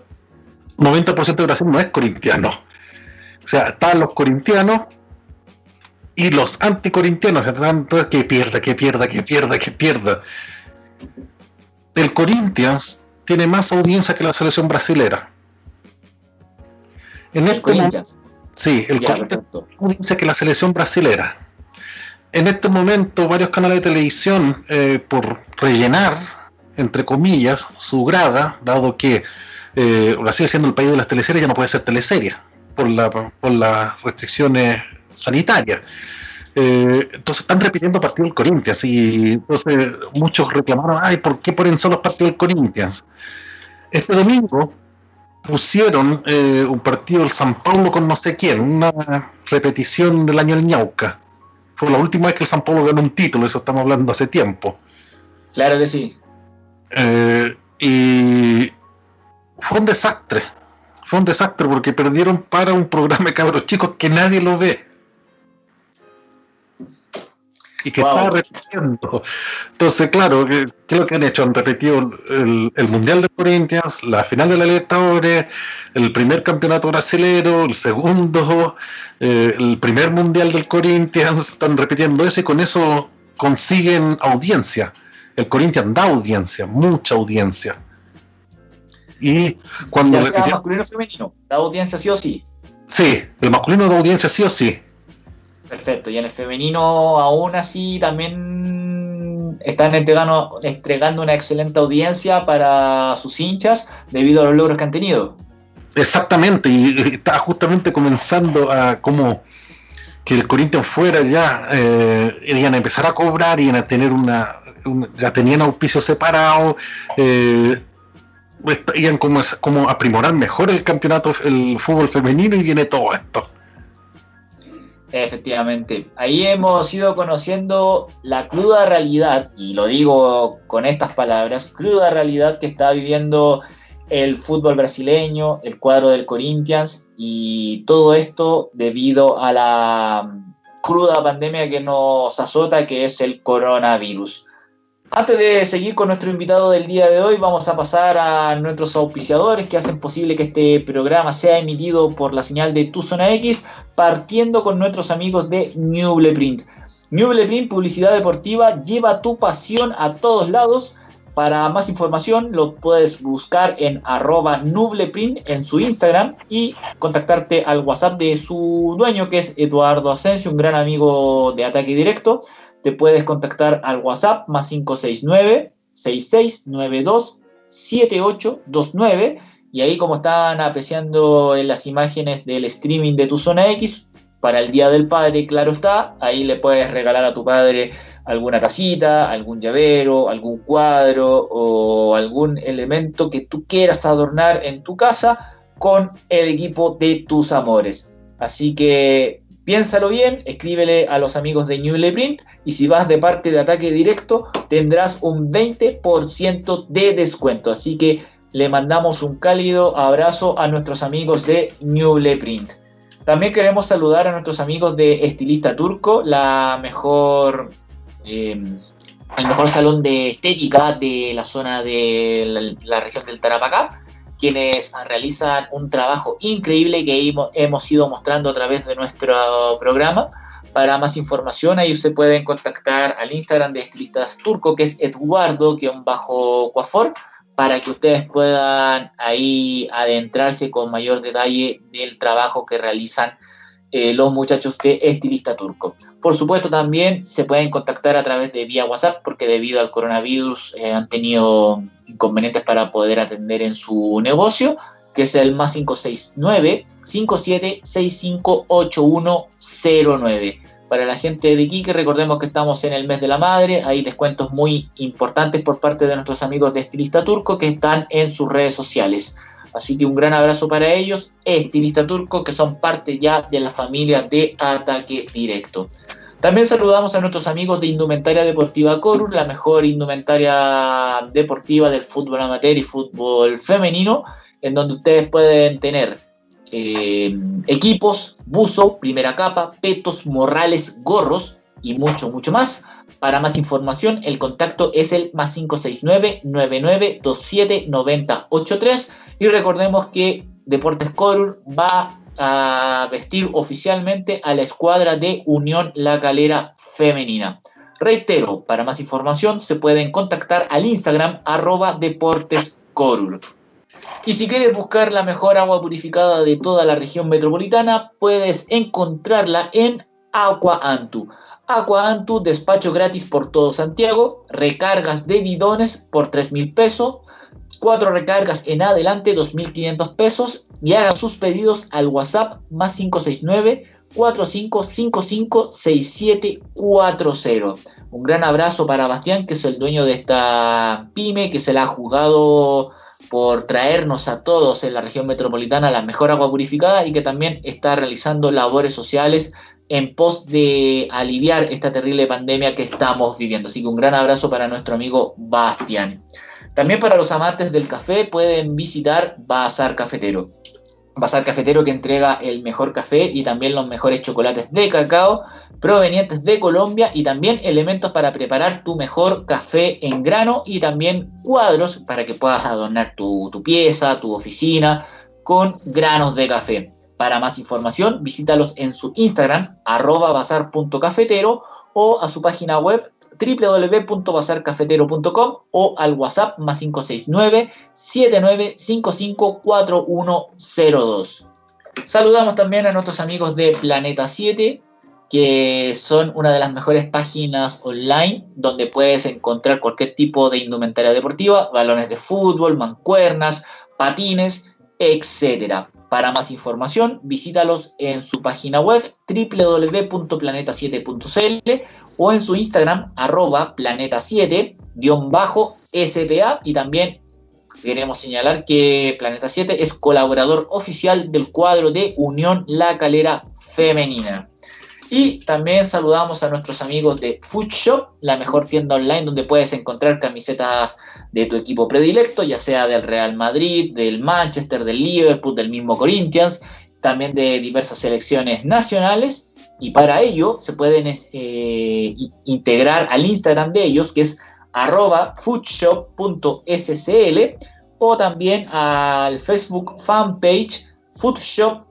90% de Brasil no es corintiano. O sea, están los corintianos y los anticorintianos. Entonces, que pierda, que pierda, que pierda, que pierda. El Corinthians tiene más audiencia que la selección brasilera. En este Corinthians. Sí, el que la selección brasilera. En este momento, varios canales de televisión, eh, por rellenar, entre comillas, su grada, dado que eh, Brasil siendo el país de las teleseries ya no puede ser teleserie por, la, por las restricciones sanitarias. Eh, entonces están repitiendo partidos del Corinthians y entonces muchos reclamaron, ay, ¿por qué ponen solo los partidos del Corinthians? Este domingo pusieron eh, un partido del San Paulo con no sé quién, una repetición del año del Ñauca. Fue la última vez que el San Paulo ganó un título, eso estamos hablando hace tiempo. Claro que sí. Eh, y fue un desastre. Fue un desastre porque perdieron para un programa de cabros chicos que nadie lo ve y que está repitiendo. Entonces, claro, ¿qué, es lo que han hecho? Han repetido el, Mundial de Corinthians, la final de la Libertadores, el primer campeonato brasilero, el segundo, eh, el primer Mundial del Corinthians, están repitiendo eso y con eso consiguen audiencia. El Corinthians da audiencia, mucha audiencia. Y cuando... Ya sea masculino o femenino, da audiencia sí o sí. Sí, el masculino da audiencia sí o sí. Perfecto, y en el femenino aún así también están entregando, entregando una excelente audiencia para sus hinchas debido a los logros que han tenido. Exactamente, y está justamente comenzando a como que el Corinthians fuera ya, eh, iban a empezar a cobrar, iban a tener una, ya tenían auspicio separado, eh, iban como, como a primorar mejor el campeonato, el fútbol femenino y viene todo esto. Efectivamente, ahí hemos ido conociendo la cruda realidad, y lo digo con estas palabras, cruda realidad que está viviendo el fútbol brasileño, el cuadro del Corinthians, y todo esto debido a la cruda pandemia que nos azota, que es el coronavirus. Antes de seguir con nuestro invitado del día de hoy, vamos a pasar a nuestros auspiciadores que hacen posible que este programa sea emitido por la señal de Tu Zona X, partiendo con nuestros amigos de Nubleprint. Nubleprint, publicidad deportiva, lleva tu pasión a todos lados. Para más información lo puedes buscar en arroba nubleprint en su Instagram y contactarte al WhatsApp de su dueño que es Eduardo Asensio, un gran amigo de Ataque Directo te puedes contactar al WhatsApp más 569 6692 7829 y ahí como están apreciando en las imágenes del streaming de tu zona X para el Día del Padre, claro está, ahí le puedes regalar a tu padre alguna casita, algún llavero, algún cuadro o algún elemento que tú quieras adornar en tu casa con el equipo de tus amores. Así que Piénsalo bien, escríbele a los amigos de Newly Print y si vas de parte de ataque directo tendrás un 20% de descuento. Así que le mandamos un cálido abrazo a nuestros amigos de Newly Print. También queremos saludar a nuestros amigos de Estilista Turco, la mejor, em, el mejor salón de estética de la zona de la región del Tarapacá quienes realizan un trabajo increíble que hemos ido mostrando a través de nuestro programa. Para más información, ahí usted pueden contactar al Instagram de Estilistas Turco, que es Eduardo-Cuafor, para que ustedes puedan ahí adentrarse con mayor detalle del trabajo que realizan eh, los muchachos de Estilista Turco. Por supuesto, también se pueden contactar a través de vía WhatsApp, porque debido al coronavirus eh, han tenido inconvenientes para poder atender en su negocio, que es el más 569 57658109. Para la gente de Iquique, recordemos que estamos en el mes de la madre, hay descuentos muy importantes por parte de nuestros amigos de Estilista Turco que están en sus redes sociales. Así que un gran abrazo para ellos, Estilista Turco, que son parte ya de la familia de Ataque Directo. También saludamos a nuestros amigos de Indumentaria Deportiva Corus, la mejor indumentaria deportiva del fútbol amateur y fútbol femenino, en donde ustedes pueden tener eh, equipos, buzo, primera capa, petos, morrales, gorros y mucho, mucho más. Para más información, el contacto es el más 569-9927-9083. Y recordemos que Deportes Corur va a vestir oficialmente a la escuadra de Unión La Calera Femenina. Reitero, para más información se pueden contactar al Instagram arroba Deportes Corur. Y si quieres buscar la mejor agua purificada de toda la región metropolitana, puedes encontrarla en Aqua Antu. Aqua Antu, despacho gratis por todo Santiago, recargas de bidones por 3 mil pesos, cuatro recargas en adelante 2.500 pesos y hagan sus pedidos al WhatsApp más 569 4555 6740. Un gran abrazo para Bastián, que es el dueño de esta pyme, que se la ha jugado por traernos a todos en la región metropolitana la mejor agua purificada y que también está realizando labores sociales en pos de aliviar esta terrible pandemia que estamos viviendo. Así que un gran abrazo para nuestro amigo Bastián. También para los amantes del café pueden visitar Bazar Cafetero. Bazar Cafetero que entrega el mejor café y también los mejores chocolates de cacao provenientes de Colombia y también elementos para preparar tu mejor café en grano y también cuadros para que puedas adornar tu, pieza, tu oficina con granos de café. Para más información, visítalos en su Instagram, arroba bazar.cafetero o a su página web www.bazarcafetero.com o al WhatsApp más 569 7955 4102. Saludamos también a nuestros amigos de Planeta 7, que son una de las mejores páginas online donde puedes encontrar cualquier tipo de indumentaria deportiva, balones de fútbol, mancuernas, patines, etcétera. Para más información, visítalos en su página web www.planeta7.cl o en su Instagram arroba planeta7-spa y también queremos señalar que Planeta 7 es colaborador oficial del cuadro de Unión La Calera Femenina. Y también saludamos a nuestros amigos de Food Shop, la mejor tienda online donde puedes encontrar camisetas de tu equipo predilecto, ya sea del Real Madrid, del Manchester, del Liverpool, del mismo Corinthians, también de diversas selecciones nacionales. Y para ello se pueden eh, integrar al Instagram de ellos, que es arroba foodshop.scl, o también al Facebook fanpage Foodshop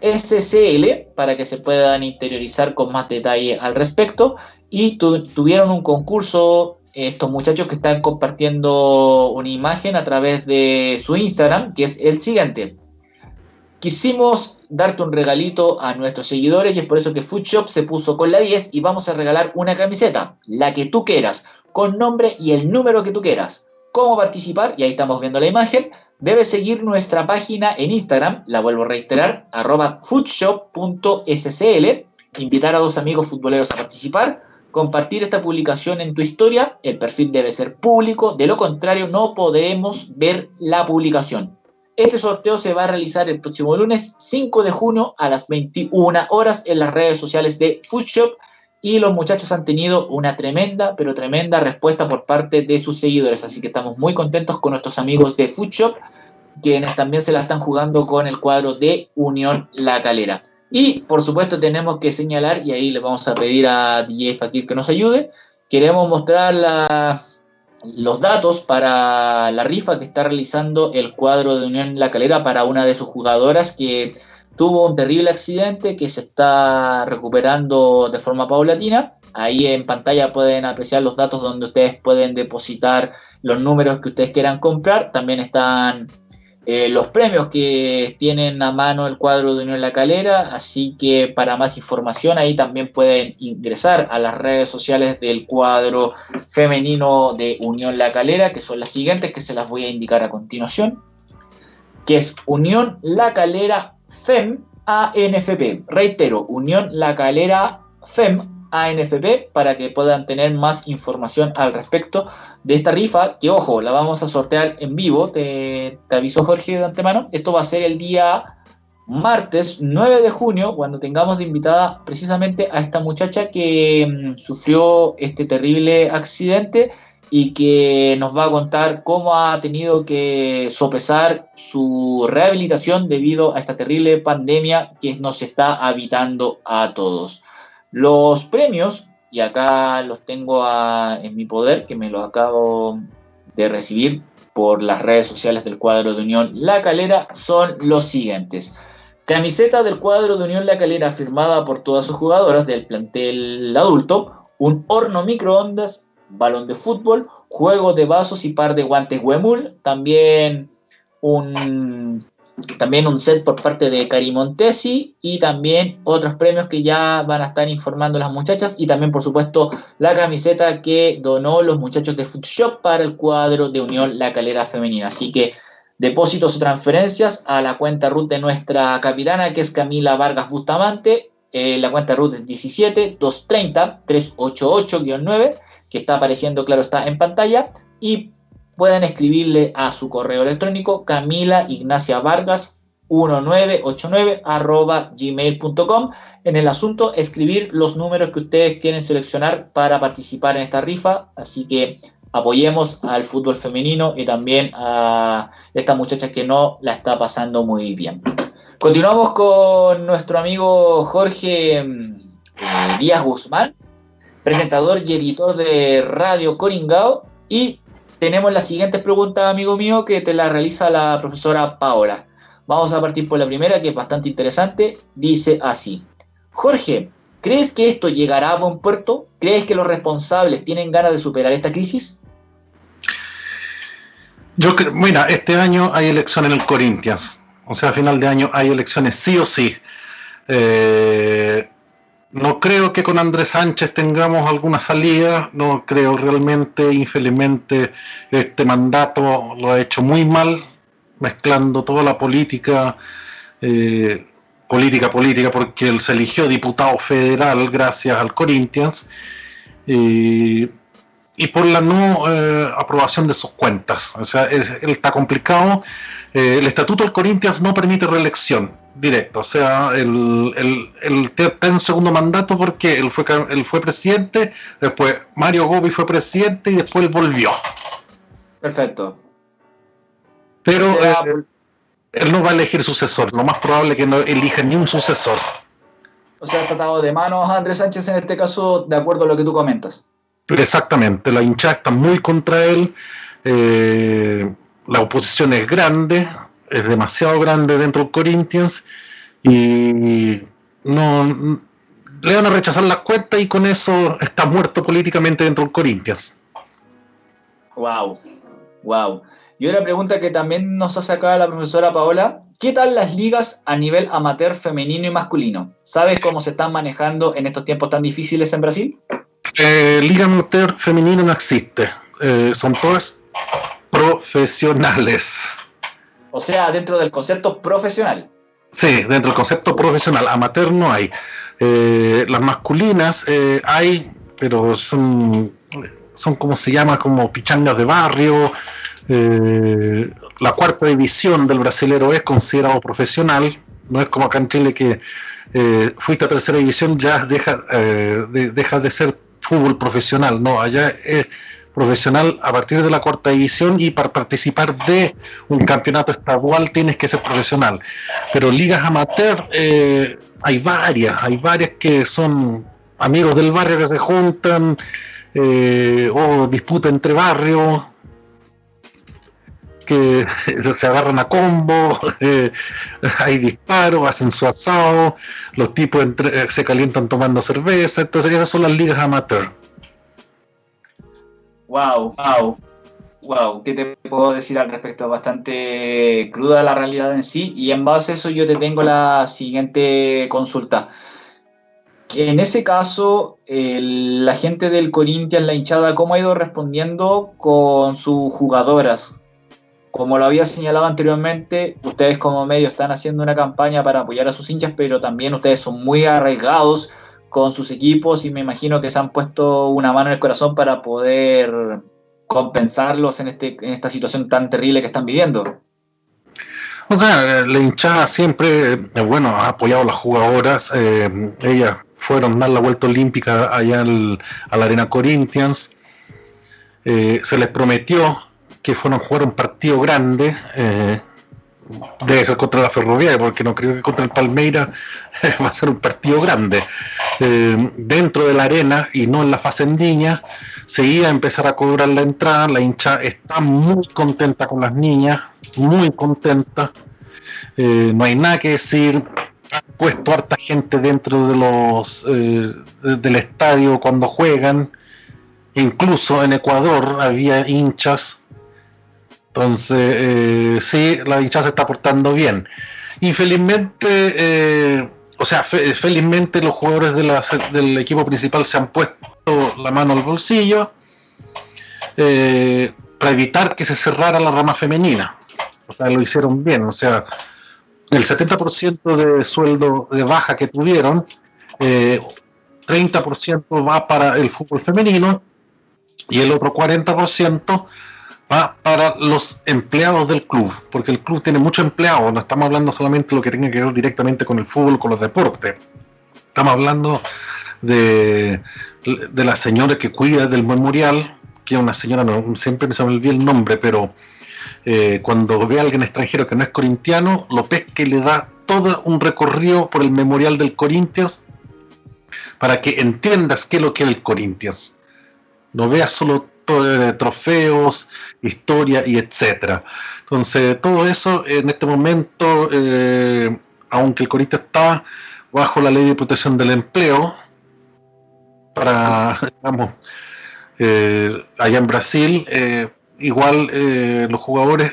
SCL para que se puedan interiorizar con más detalle al respecto. Y tuvieron un concurso estos muchachos que están compartiendo una imagen a través de su Instagram, que es el siguiente. Quisimos darte un regalito a nuestros seguidores y es por eso que Foodshop se puso con la 10 y vamos a regalar una camiseta, la que tú quieras, con nombre y el número que tú quieras. ¿Cómo participar? Y ahí estamos viendo la imagen debes seguir nuestra página en Instagram, la vuelvo a reiterar, arroba invitar a dos amigos futboleros a participar, compartir esta publicación en tu historia, el perfil debe ser público, de lo contrario no podemos ver la publicación. Este sorteo se va a realizar el próximo lunes 5 de junio a las 21 horas en las redes sociales de Foodshop y los muchachos han tenido una tremenda, pero tremenda respuesta por parte de sus seguidores. Así que estamos muy contentos con nuestros amigos de Foodshop, quienes también se la están jugando con el cuadro de Unión La Calera. Y por supuesto tenemos que señalar, y ahí le vamos a pedir a DJ Fakir que nos ayude, queremos mostrar los datos para la rifa que está realizando el cuadro de Unión La Calera para una de sus jugadoras que tuvo un terrible accidente que se está recuperando de forma paulatina. Ahí en pantalla pueden apreciar los datos donde ustedes pueden depositar los números que ustedes quieran comprar. También están eh, los premios que tienen a mano el cuadro de Unión La Calera. Así que para más información ahí también pueden ingresar a las redes sociales del cuadro femenino de Unión La Calera, que son las siguientes que se las voy a indicar a continuación. Que es Unión La Calera FEM ANFP. Reitero, Unión La Calera FEM ANFP para que puedan tener más información al respecto de esta rifa, que ojo, la vamos a sortear en vivo, te, te aviso Jorge de antemano, esto va a ser el día martes 9 de junio, cuando tengamos de invitada precisamente a esta muchacha que mm, sufrió este terrible accidente y que nos va a contar cómo ha tenido que sopesar su rehabilitación debido a esta terrible pandemia que nos está habitando a todos. Los premios, y acá los tengo en mi poder, que me los acabo de recibir por las redes sociales del cuadro de Unión La Calera, son los siguientes. Camiseta del cuadro de Unión La Calera firmada por todas sus jugadoras del plantel adulto, un horno microondas balón de fútbol, juego de vasos y par de guantes Huemul, también un, también un set por parte de Cari Montesi y también otros premios que ya van a estar informando las muchachas y también por supuesto la camiseta que donó los muchachos de Food Shop para el cuadro de Unión La Calera Femenina. Así que depósitos o transferencias a la cuenta RUT de nuestra capitana que es Camila Vargas Bustamante. Eh, la cuenta RUT es 17 230 388-9 que está apareciendo, claro, está en pantalla, y pueden escribirle a su correo electrónico Camila Ignacia Vargas 1989 arroba gmail.com en el asunto escribir los números que ustedes quieren seleccionar para participar en esta rifa. Así que apoyemos al fútbol femenino y también a esta muchacha que no la está pasando muy bien. Continuamos con nuestro amigo Jorge mm, Díaz Guzmán presentador y editor de Radio Coringao. Y tenemos la siguiente pregunta, amigo mío, que te la realiza la profesora Paola. Vamos a partir por la primera, que es bastante interesante. Dice así, Jorge, ¿crees que esto llegará a buen puerto? ¿Crees que los responsables tienen ganas de superar esta crisis? Yo creo, mira, este año hay elecciones en el Corinthians. O sea, a final de año hay elecciones sí o sí. Eh, no creo que con Andrés Sánchez tengamos alguna salida, no creo realmente, infelizmente, este mandato lo ha hecho muy mal, mezclando toda la política, eh, política, política, porque él se eligió diputado federal gracias al Corinthians, y por la no eh, aprobación de sus cuentas. O sea, él, está complicado. Eh, el estatuto del Corinthians no permite reelección directo. O sea, él, está en segundo mandato porque él fue, él fue presidente, después Mario Gobi fue presidente y después él volvió. Perfecto. Pero él no va a elegir sucesor. Lo más probable es que no elija ni un sucesor. O sea, tratado de manos a Andrés Sánchez en este caso, de acuerdo a lo que tú comentas. Exactamente, la hinchada está muy contra él. Eh, la oposición es grande, es demasiado grande dentro del Corinthians y no le van a rechazar las cuentas y con eso está muerto políticamente dentro del Corinthians. Wow, wow. Y una pregunta que también nos hace acá la profesora Paola, ¿qué tal las ligas a nivel amateur femenino y masculino? ¿Sabes cómo se están manejando en estos tiempos tan difíciles en Brasil? Eh, liga amateur femenino no existe, eh, son todas profesionales. O sea, dentro del concepto profesional. Sí, dentro del concepto profesional. Amateur no hay. Eh, las masculinas eh, hay, pero son, son como se llama, como pichangas de barrio. Eh, la cuarta división del brasilero es considerado profesional. No es como acá en Chile que fuiste a tercera división, ya deja, de, deja de ser fútbol profesional. No, allá es profesional a partir de la cuarta división y para participar de un campeonato estadual tienes que ser profesional. Pero ligas amateur eh, hay varias, hay varias que son amigos del barrio que se juntan eh, o disputa entre barrios que se agarran a combo, eh, hay disparos, hacen su asado, los tipos se calientan tomando cerveza, entonces esas son las ligas amateur. Wow, wow, wow. ¿Qué te puedo decir al respecto? Bastante cruda la realidad en sí. Y en base a eso yo te tengo la siguiente consulta. En ese caso, la gente del Corinthians, la hinchada, ¿cómo ha ido respondiendo con sus jugadoras? Como lo había señalado anteriormente, ustedes como medio están haciendo una campaña para apoyar a sus hinchas, pero también ustedes son muy arriesgados con sus equipos y me imagino que se han puesto una mano en el corazón para poder compensarlos en, este, en esta situación tan terrible que están viviendo. O sea, la hinchada siempre, eh, bueno, ha apoyado a las jugadoras. Eh, ellas fueron a dar la vuelta olímpica allá a la Arena Corinthians. eh, se les prometió que fueron a jugar un partido grande, eh, debe ser contra la Ferroviaria, porque no creo que contra el Palmeira va a ser un partido grande. Eh, dentro de la arena y no en la facendilla, se iba a empezar a cobrar la entrada. La hincha está muy contenta con las niñas, muy contenta. Eh, no hay nada que decir. Han puesto harta gente dentro de los eh, del estadio cuando juegan. Incluso en Ecuador había hinchas entonces, sí, la hinchada se está portando bien. Infelizmente, o sea, felizmente los jugadores del equipo principal se han puesto la mano al bolsillo eh, para evitar que se cerrara la rama femenina. O sea, lo hicieron bien. O sea, el 70% de sueldo de baja que tuvieron, 30% va para el fútbol femenino y el otro 40% para los empleados del club, porque el club tiene muchos empleados, no estamos hablando solamente de lo que tenga que ver directamente con el fútbol, con los deportes, estamos hablando de, de la señora que cuida del memorial, que es una señora, no, siempre me olvida el nombre, pero eh, cuando ve a alguien extranjero que no es corintiano, lo pesca y le da todo un recorrido por el memorial del Corinthians para que entiendas qué es lo que es el Corinthians. No veas solo trofeos, historia y etcétera. Entonces, todo eso en este momento, eh, aunque el Corinthians está bajo la ley de protección del empleo, para, digamos, eh, allá en Brasil, eh, igual los jugadores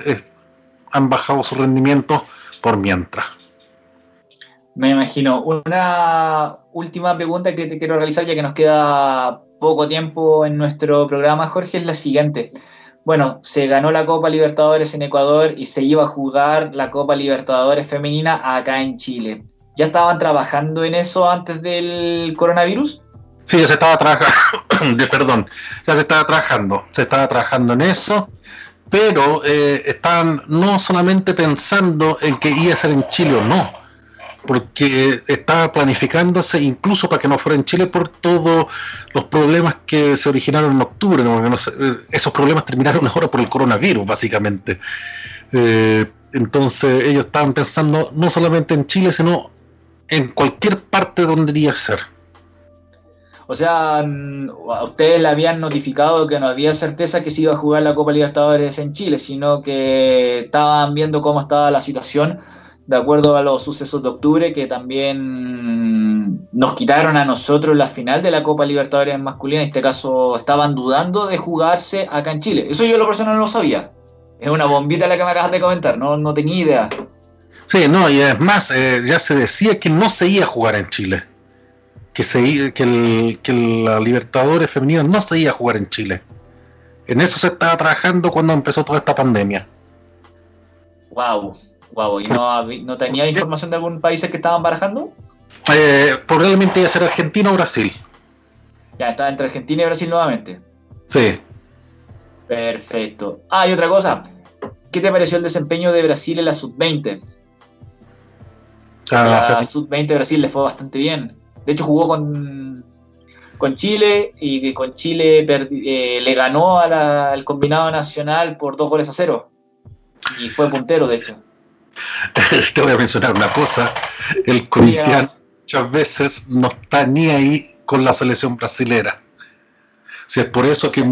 han bajado su rendimiento por mientras. Me imagino. Una última pregunta que te quiero realizar, ya que nos queda poco tiempo en nuestro programa, Jorge, es la siguiente. Bueno, se ganó la Copa Libertadores en Ecuador y se iba a jugar la Copa Libertadores femenina acá en Chile. ¿Ya estaban trabajando en eso antes del coronavirus? Sí, ya se estaba trabajando, perdón, ya se estaba trabajando, se estaba trabajando en eso, pero eh, estaban no solamente pensando en que iba a ser en Chile o no, porque estaba planificándose incluso para que no fuera en Chile por todos los problemas que se originaron en octubre. esos problemas terminaron ahora por el coronavirus, básicamente. Eh, entonces ellos estaban pensando no solamente en Chile, sino en cualquier parte donde iría a ser. O sea, a ustedes le habían notificado que no había certeza que se iba a jugar la Copa Libertadores en Chile, sino que estaban viendo cómo estaba la situación de acuerdo a los sucesos de octubre que también nos quitaron a nosotros la final de la Copa Libertadores masculina, en este caso estaban dudando de jugarse acá en Chile. Eso yo lo personal no lo sabía. Es una bombita la que me acabas de comentar, no, no tenía idea. Sí, no, y es más, eh, ya se decía que no se iba a jugar en Chile. Que, se, que, el, que la Libertadores femenina no se iba a jugar en Chile. En eso se estaba trabajando cuando empezó toda esta pandemia. Wow, Wow, ¿y no, tenía información de algún país que estaban barajando? Eh, probablemente iba a ser Argentina o Brasil. Ya, está entre Argentina y Brasil nuevamente. Sí. Perfecto. Ah, y otra cosa. ¿Qué te pareció el desempeño de Brasil en la sub-20? Ah, la sub-20 Brasil le fue bastante bien. De hecho, jugó con, con Chile y con Chile eh, le ganó al combinado nacional por dos goles a cero. Y fue puntero, de hecho. te voy a mencionar una cosa, el Corinthians muchas veces no está ni ahí con la selección brasilera. Si es por eso que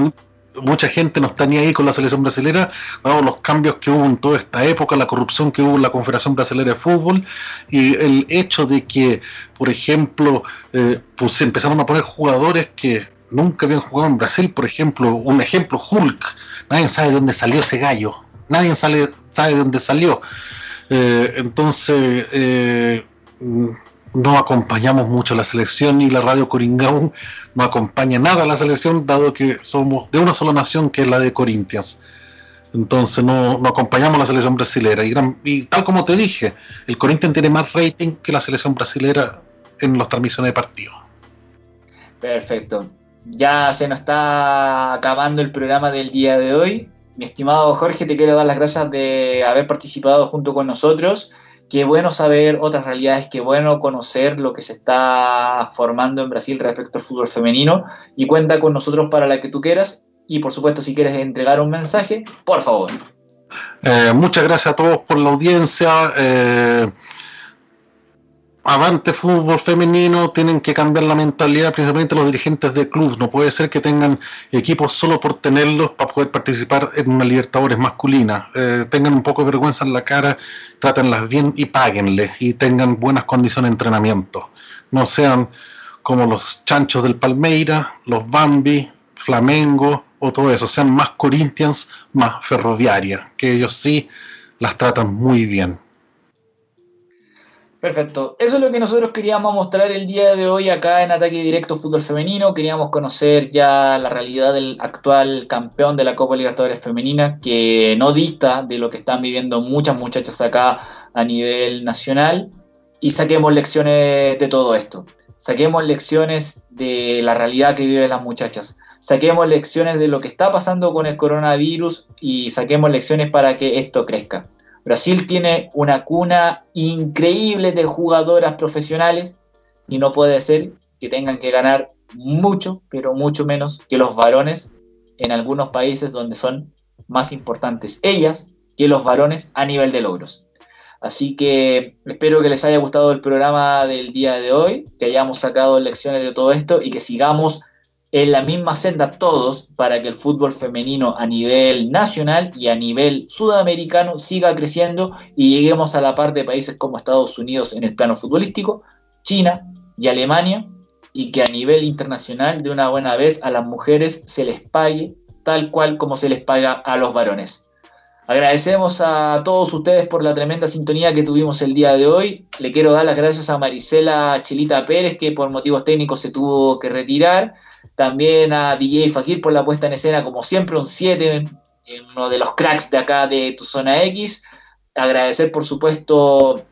mucha gente no está ni ahí con la selección brasilera, dado los cambios que hubo en toda esta época, la corrupción que hubo en la Confederación Brasilera de Fútbol y el hecho de que, por ejemplo, eh, pues empezaron a poner jugadores que nunca habían jugado en Brasil, por ejemplo, un ejemplo, Hulk, nadie sabe de dónde salió ese gallo, nadie sabe, sabe de dónde salió. Eh, entonces, eh, no acompañamos mucho la selección y la radio Coringaun no acompaña nada a la selección, dado que somos de una sola nación que es la de Corinthians. Entonces no, acompañamos a la selección brasilera. Y, tal como te dije, el Corinthians tiene más rating que la selección brasilera en las transmisiones de partido. Perfecto. Ya se nos está acabando el programa del día de hoy. Mi estimado Jorge, te quiero dar las gracias de haber participado junto con nosotros. Qué bueno saber otras realidades, qué bueno conocer lo que se está formando en Brasil respecto al fútbol femenino y cuenta con nosotros para la que tú quieras. y por supuesto si quieres entregar un mensaje, por favor. Eh, muchas gracias a todos por la audiencia. Eh, avante fútbol femenino, tienen que cambiar la mentalidad, principalmente los dirigentes de clubes. No puede ser que tengan equipos solo por tenerlos para poder participar en una Libertadores masculina. Eh, tengan un poco de vergüenza en la cara, trátenlas bien y páguenle y tengan buenas condiciones de entrenamiento. No sean como los chanchos del Palmeira, los Bambi, Flamengo o todo eso. Sean más Corinthians, más Ferroviaria, que ellos sí las tratan muy bien. Perfecto. Eso es lo que nosotros queríamos mostrar el día de hoy acá en Ataque Directo Fútbol Femenino. Queríamos conocer ya la realidad del actual campeón de la Copa Libertadores Femenina, que no dista de lo que están viviendo muchas muchachas acá a nivel nacional. Y saquemos lecciones de todo esto. Saquemos lecciones de la realidad que viven las muchachas. Saquemos lecciones de lo que está pasando con el coronavirus y saquemos lecciones para que esto crezca. Brasil tiene una cuna increíble de jugadoras profesionales y no puede ser que tengan que ganar mucho, pero mucho menos que los varones en algunos países donde son más importantes ellas que los varones a nivel de logros. Así que espero que les haya gustado el programa del día de hoy, que hayamos sacado lecciones de todo esto y que sigamos en la misma senda todos para que el fútbol femenino a nivel nacional y a nivel sudamericano siga creciendo y lleguemos a la par de países como Estados Unidos en el plano futbolístico, China y Alemania, y que a nivel internacional de una buena vez a las mujeres se les pague tal cual como se les paga a los varones. Agradecemos a todos ustedes por la tremenda sintonía que tuvimos el día de hoy. Le quiero dar las gracias a Marisela Chilita Pérez, que por motivos técnicos se tuvo que retirar. También a DJ Fakir por la puesta en escena, como siempre, un 7, uno de los cracks de acá de tu zona X. Agradecer, por supuesto,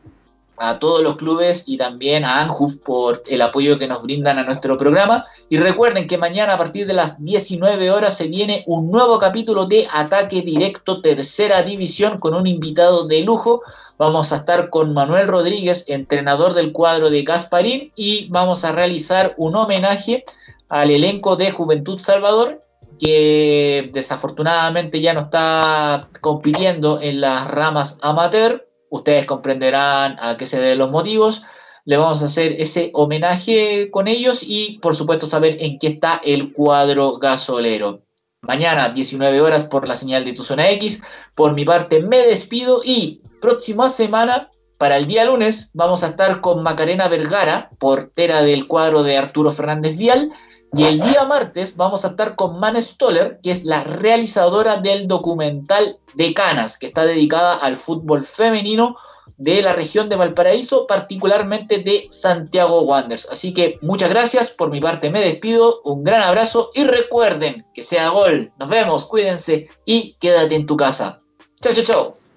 a todos los clubes y también a Anjuf por el apoyo que nos brindan a nuestro programa. Y recuerden que mañana a partir de las 19 horas se viene un nuevo capítulo de Ataque Directo Tercera División con un invitado de lujo. Vamos a estar con Manuel Rodríguez, entrenador del cuadro de Gasparín, y vamos a realizar un homenaje al elenco de Juventud Salvador que desafortunadamente ya no está compitiendo en las ramas amateur ustedes comprenderán a qué se deben los motivos. Le vamos a hacer ese homenaje con ellos y, por supuesto, saber en qué está el cuadro gasolero. Mañana, 19 horas, por la señal de tu zona X. Por mi parte, me despido y próxima semana, para el día lunes, vamos a estar con Macarena Vergara, portera del cuadro de Arturo Fernández Vial y el día martes vamos a estar con Man Stoller, que es la realizadora del documental de Canas, que está dedicada al fútbol femenino de la región de Valparaíso, particularmente de Santiago Wanderers. Así que muchas gracias, por mi parte me despido, un gran abrazo y recuerden que sea gol. Nos vemos, cuídense y quédate en tu casa. Chao, chao, chao.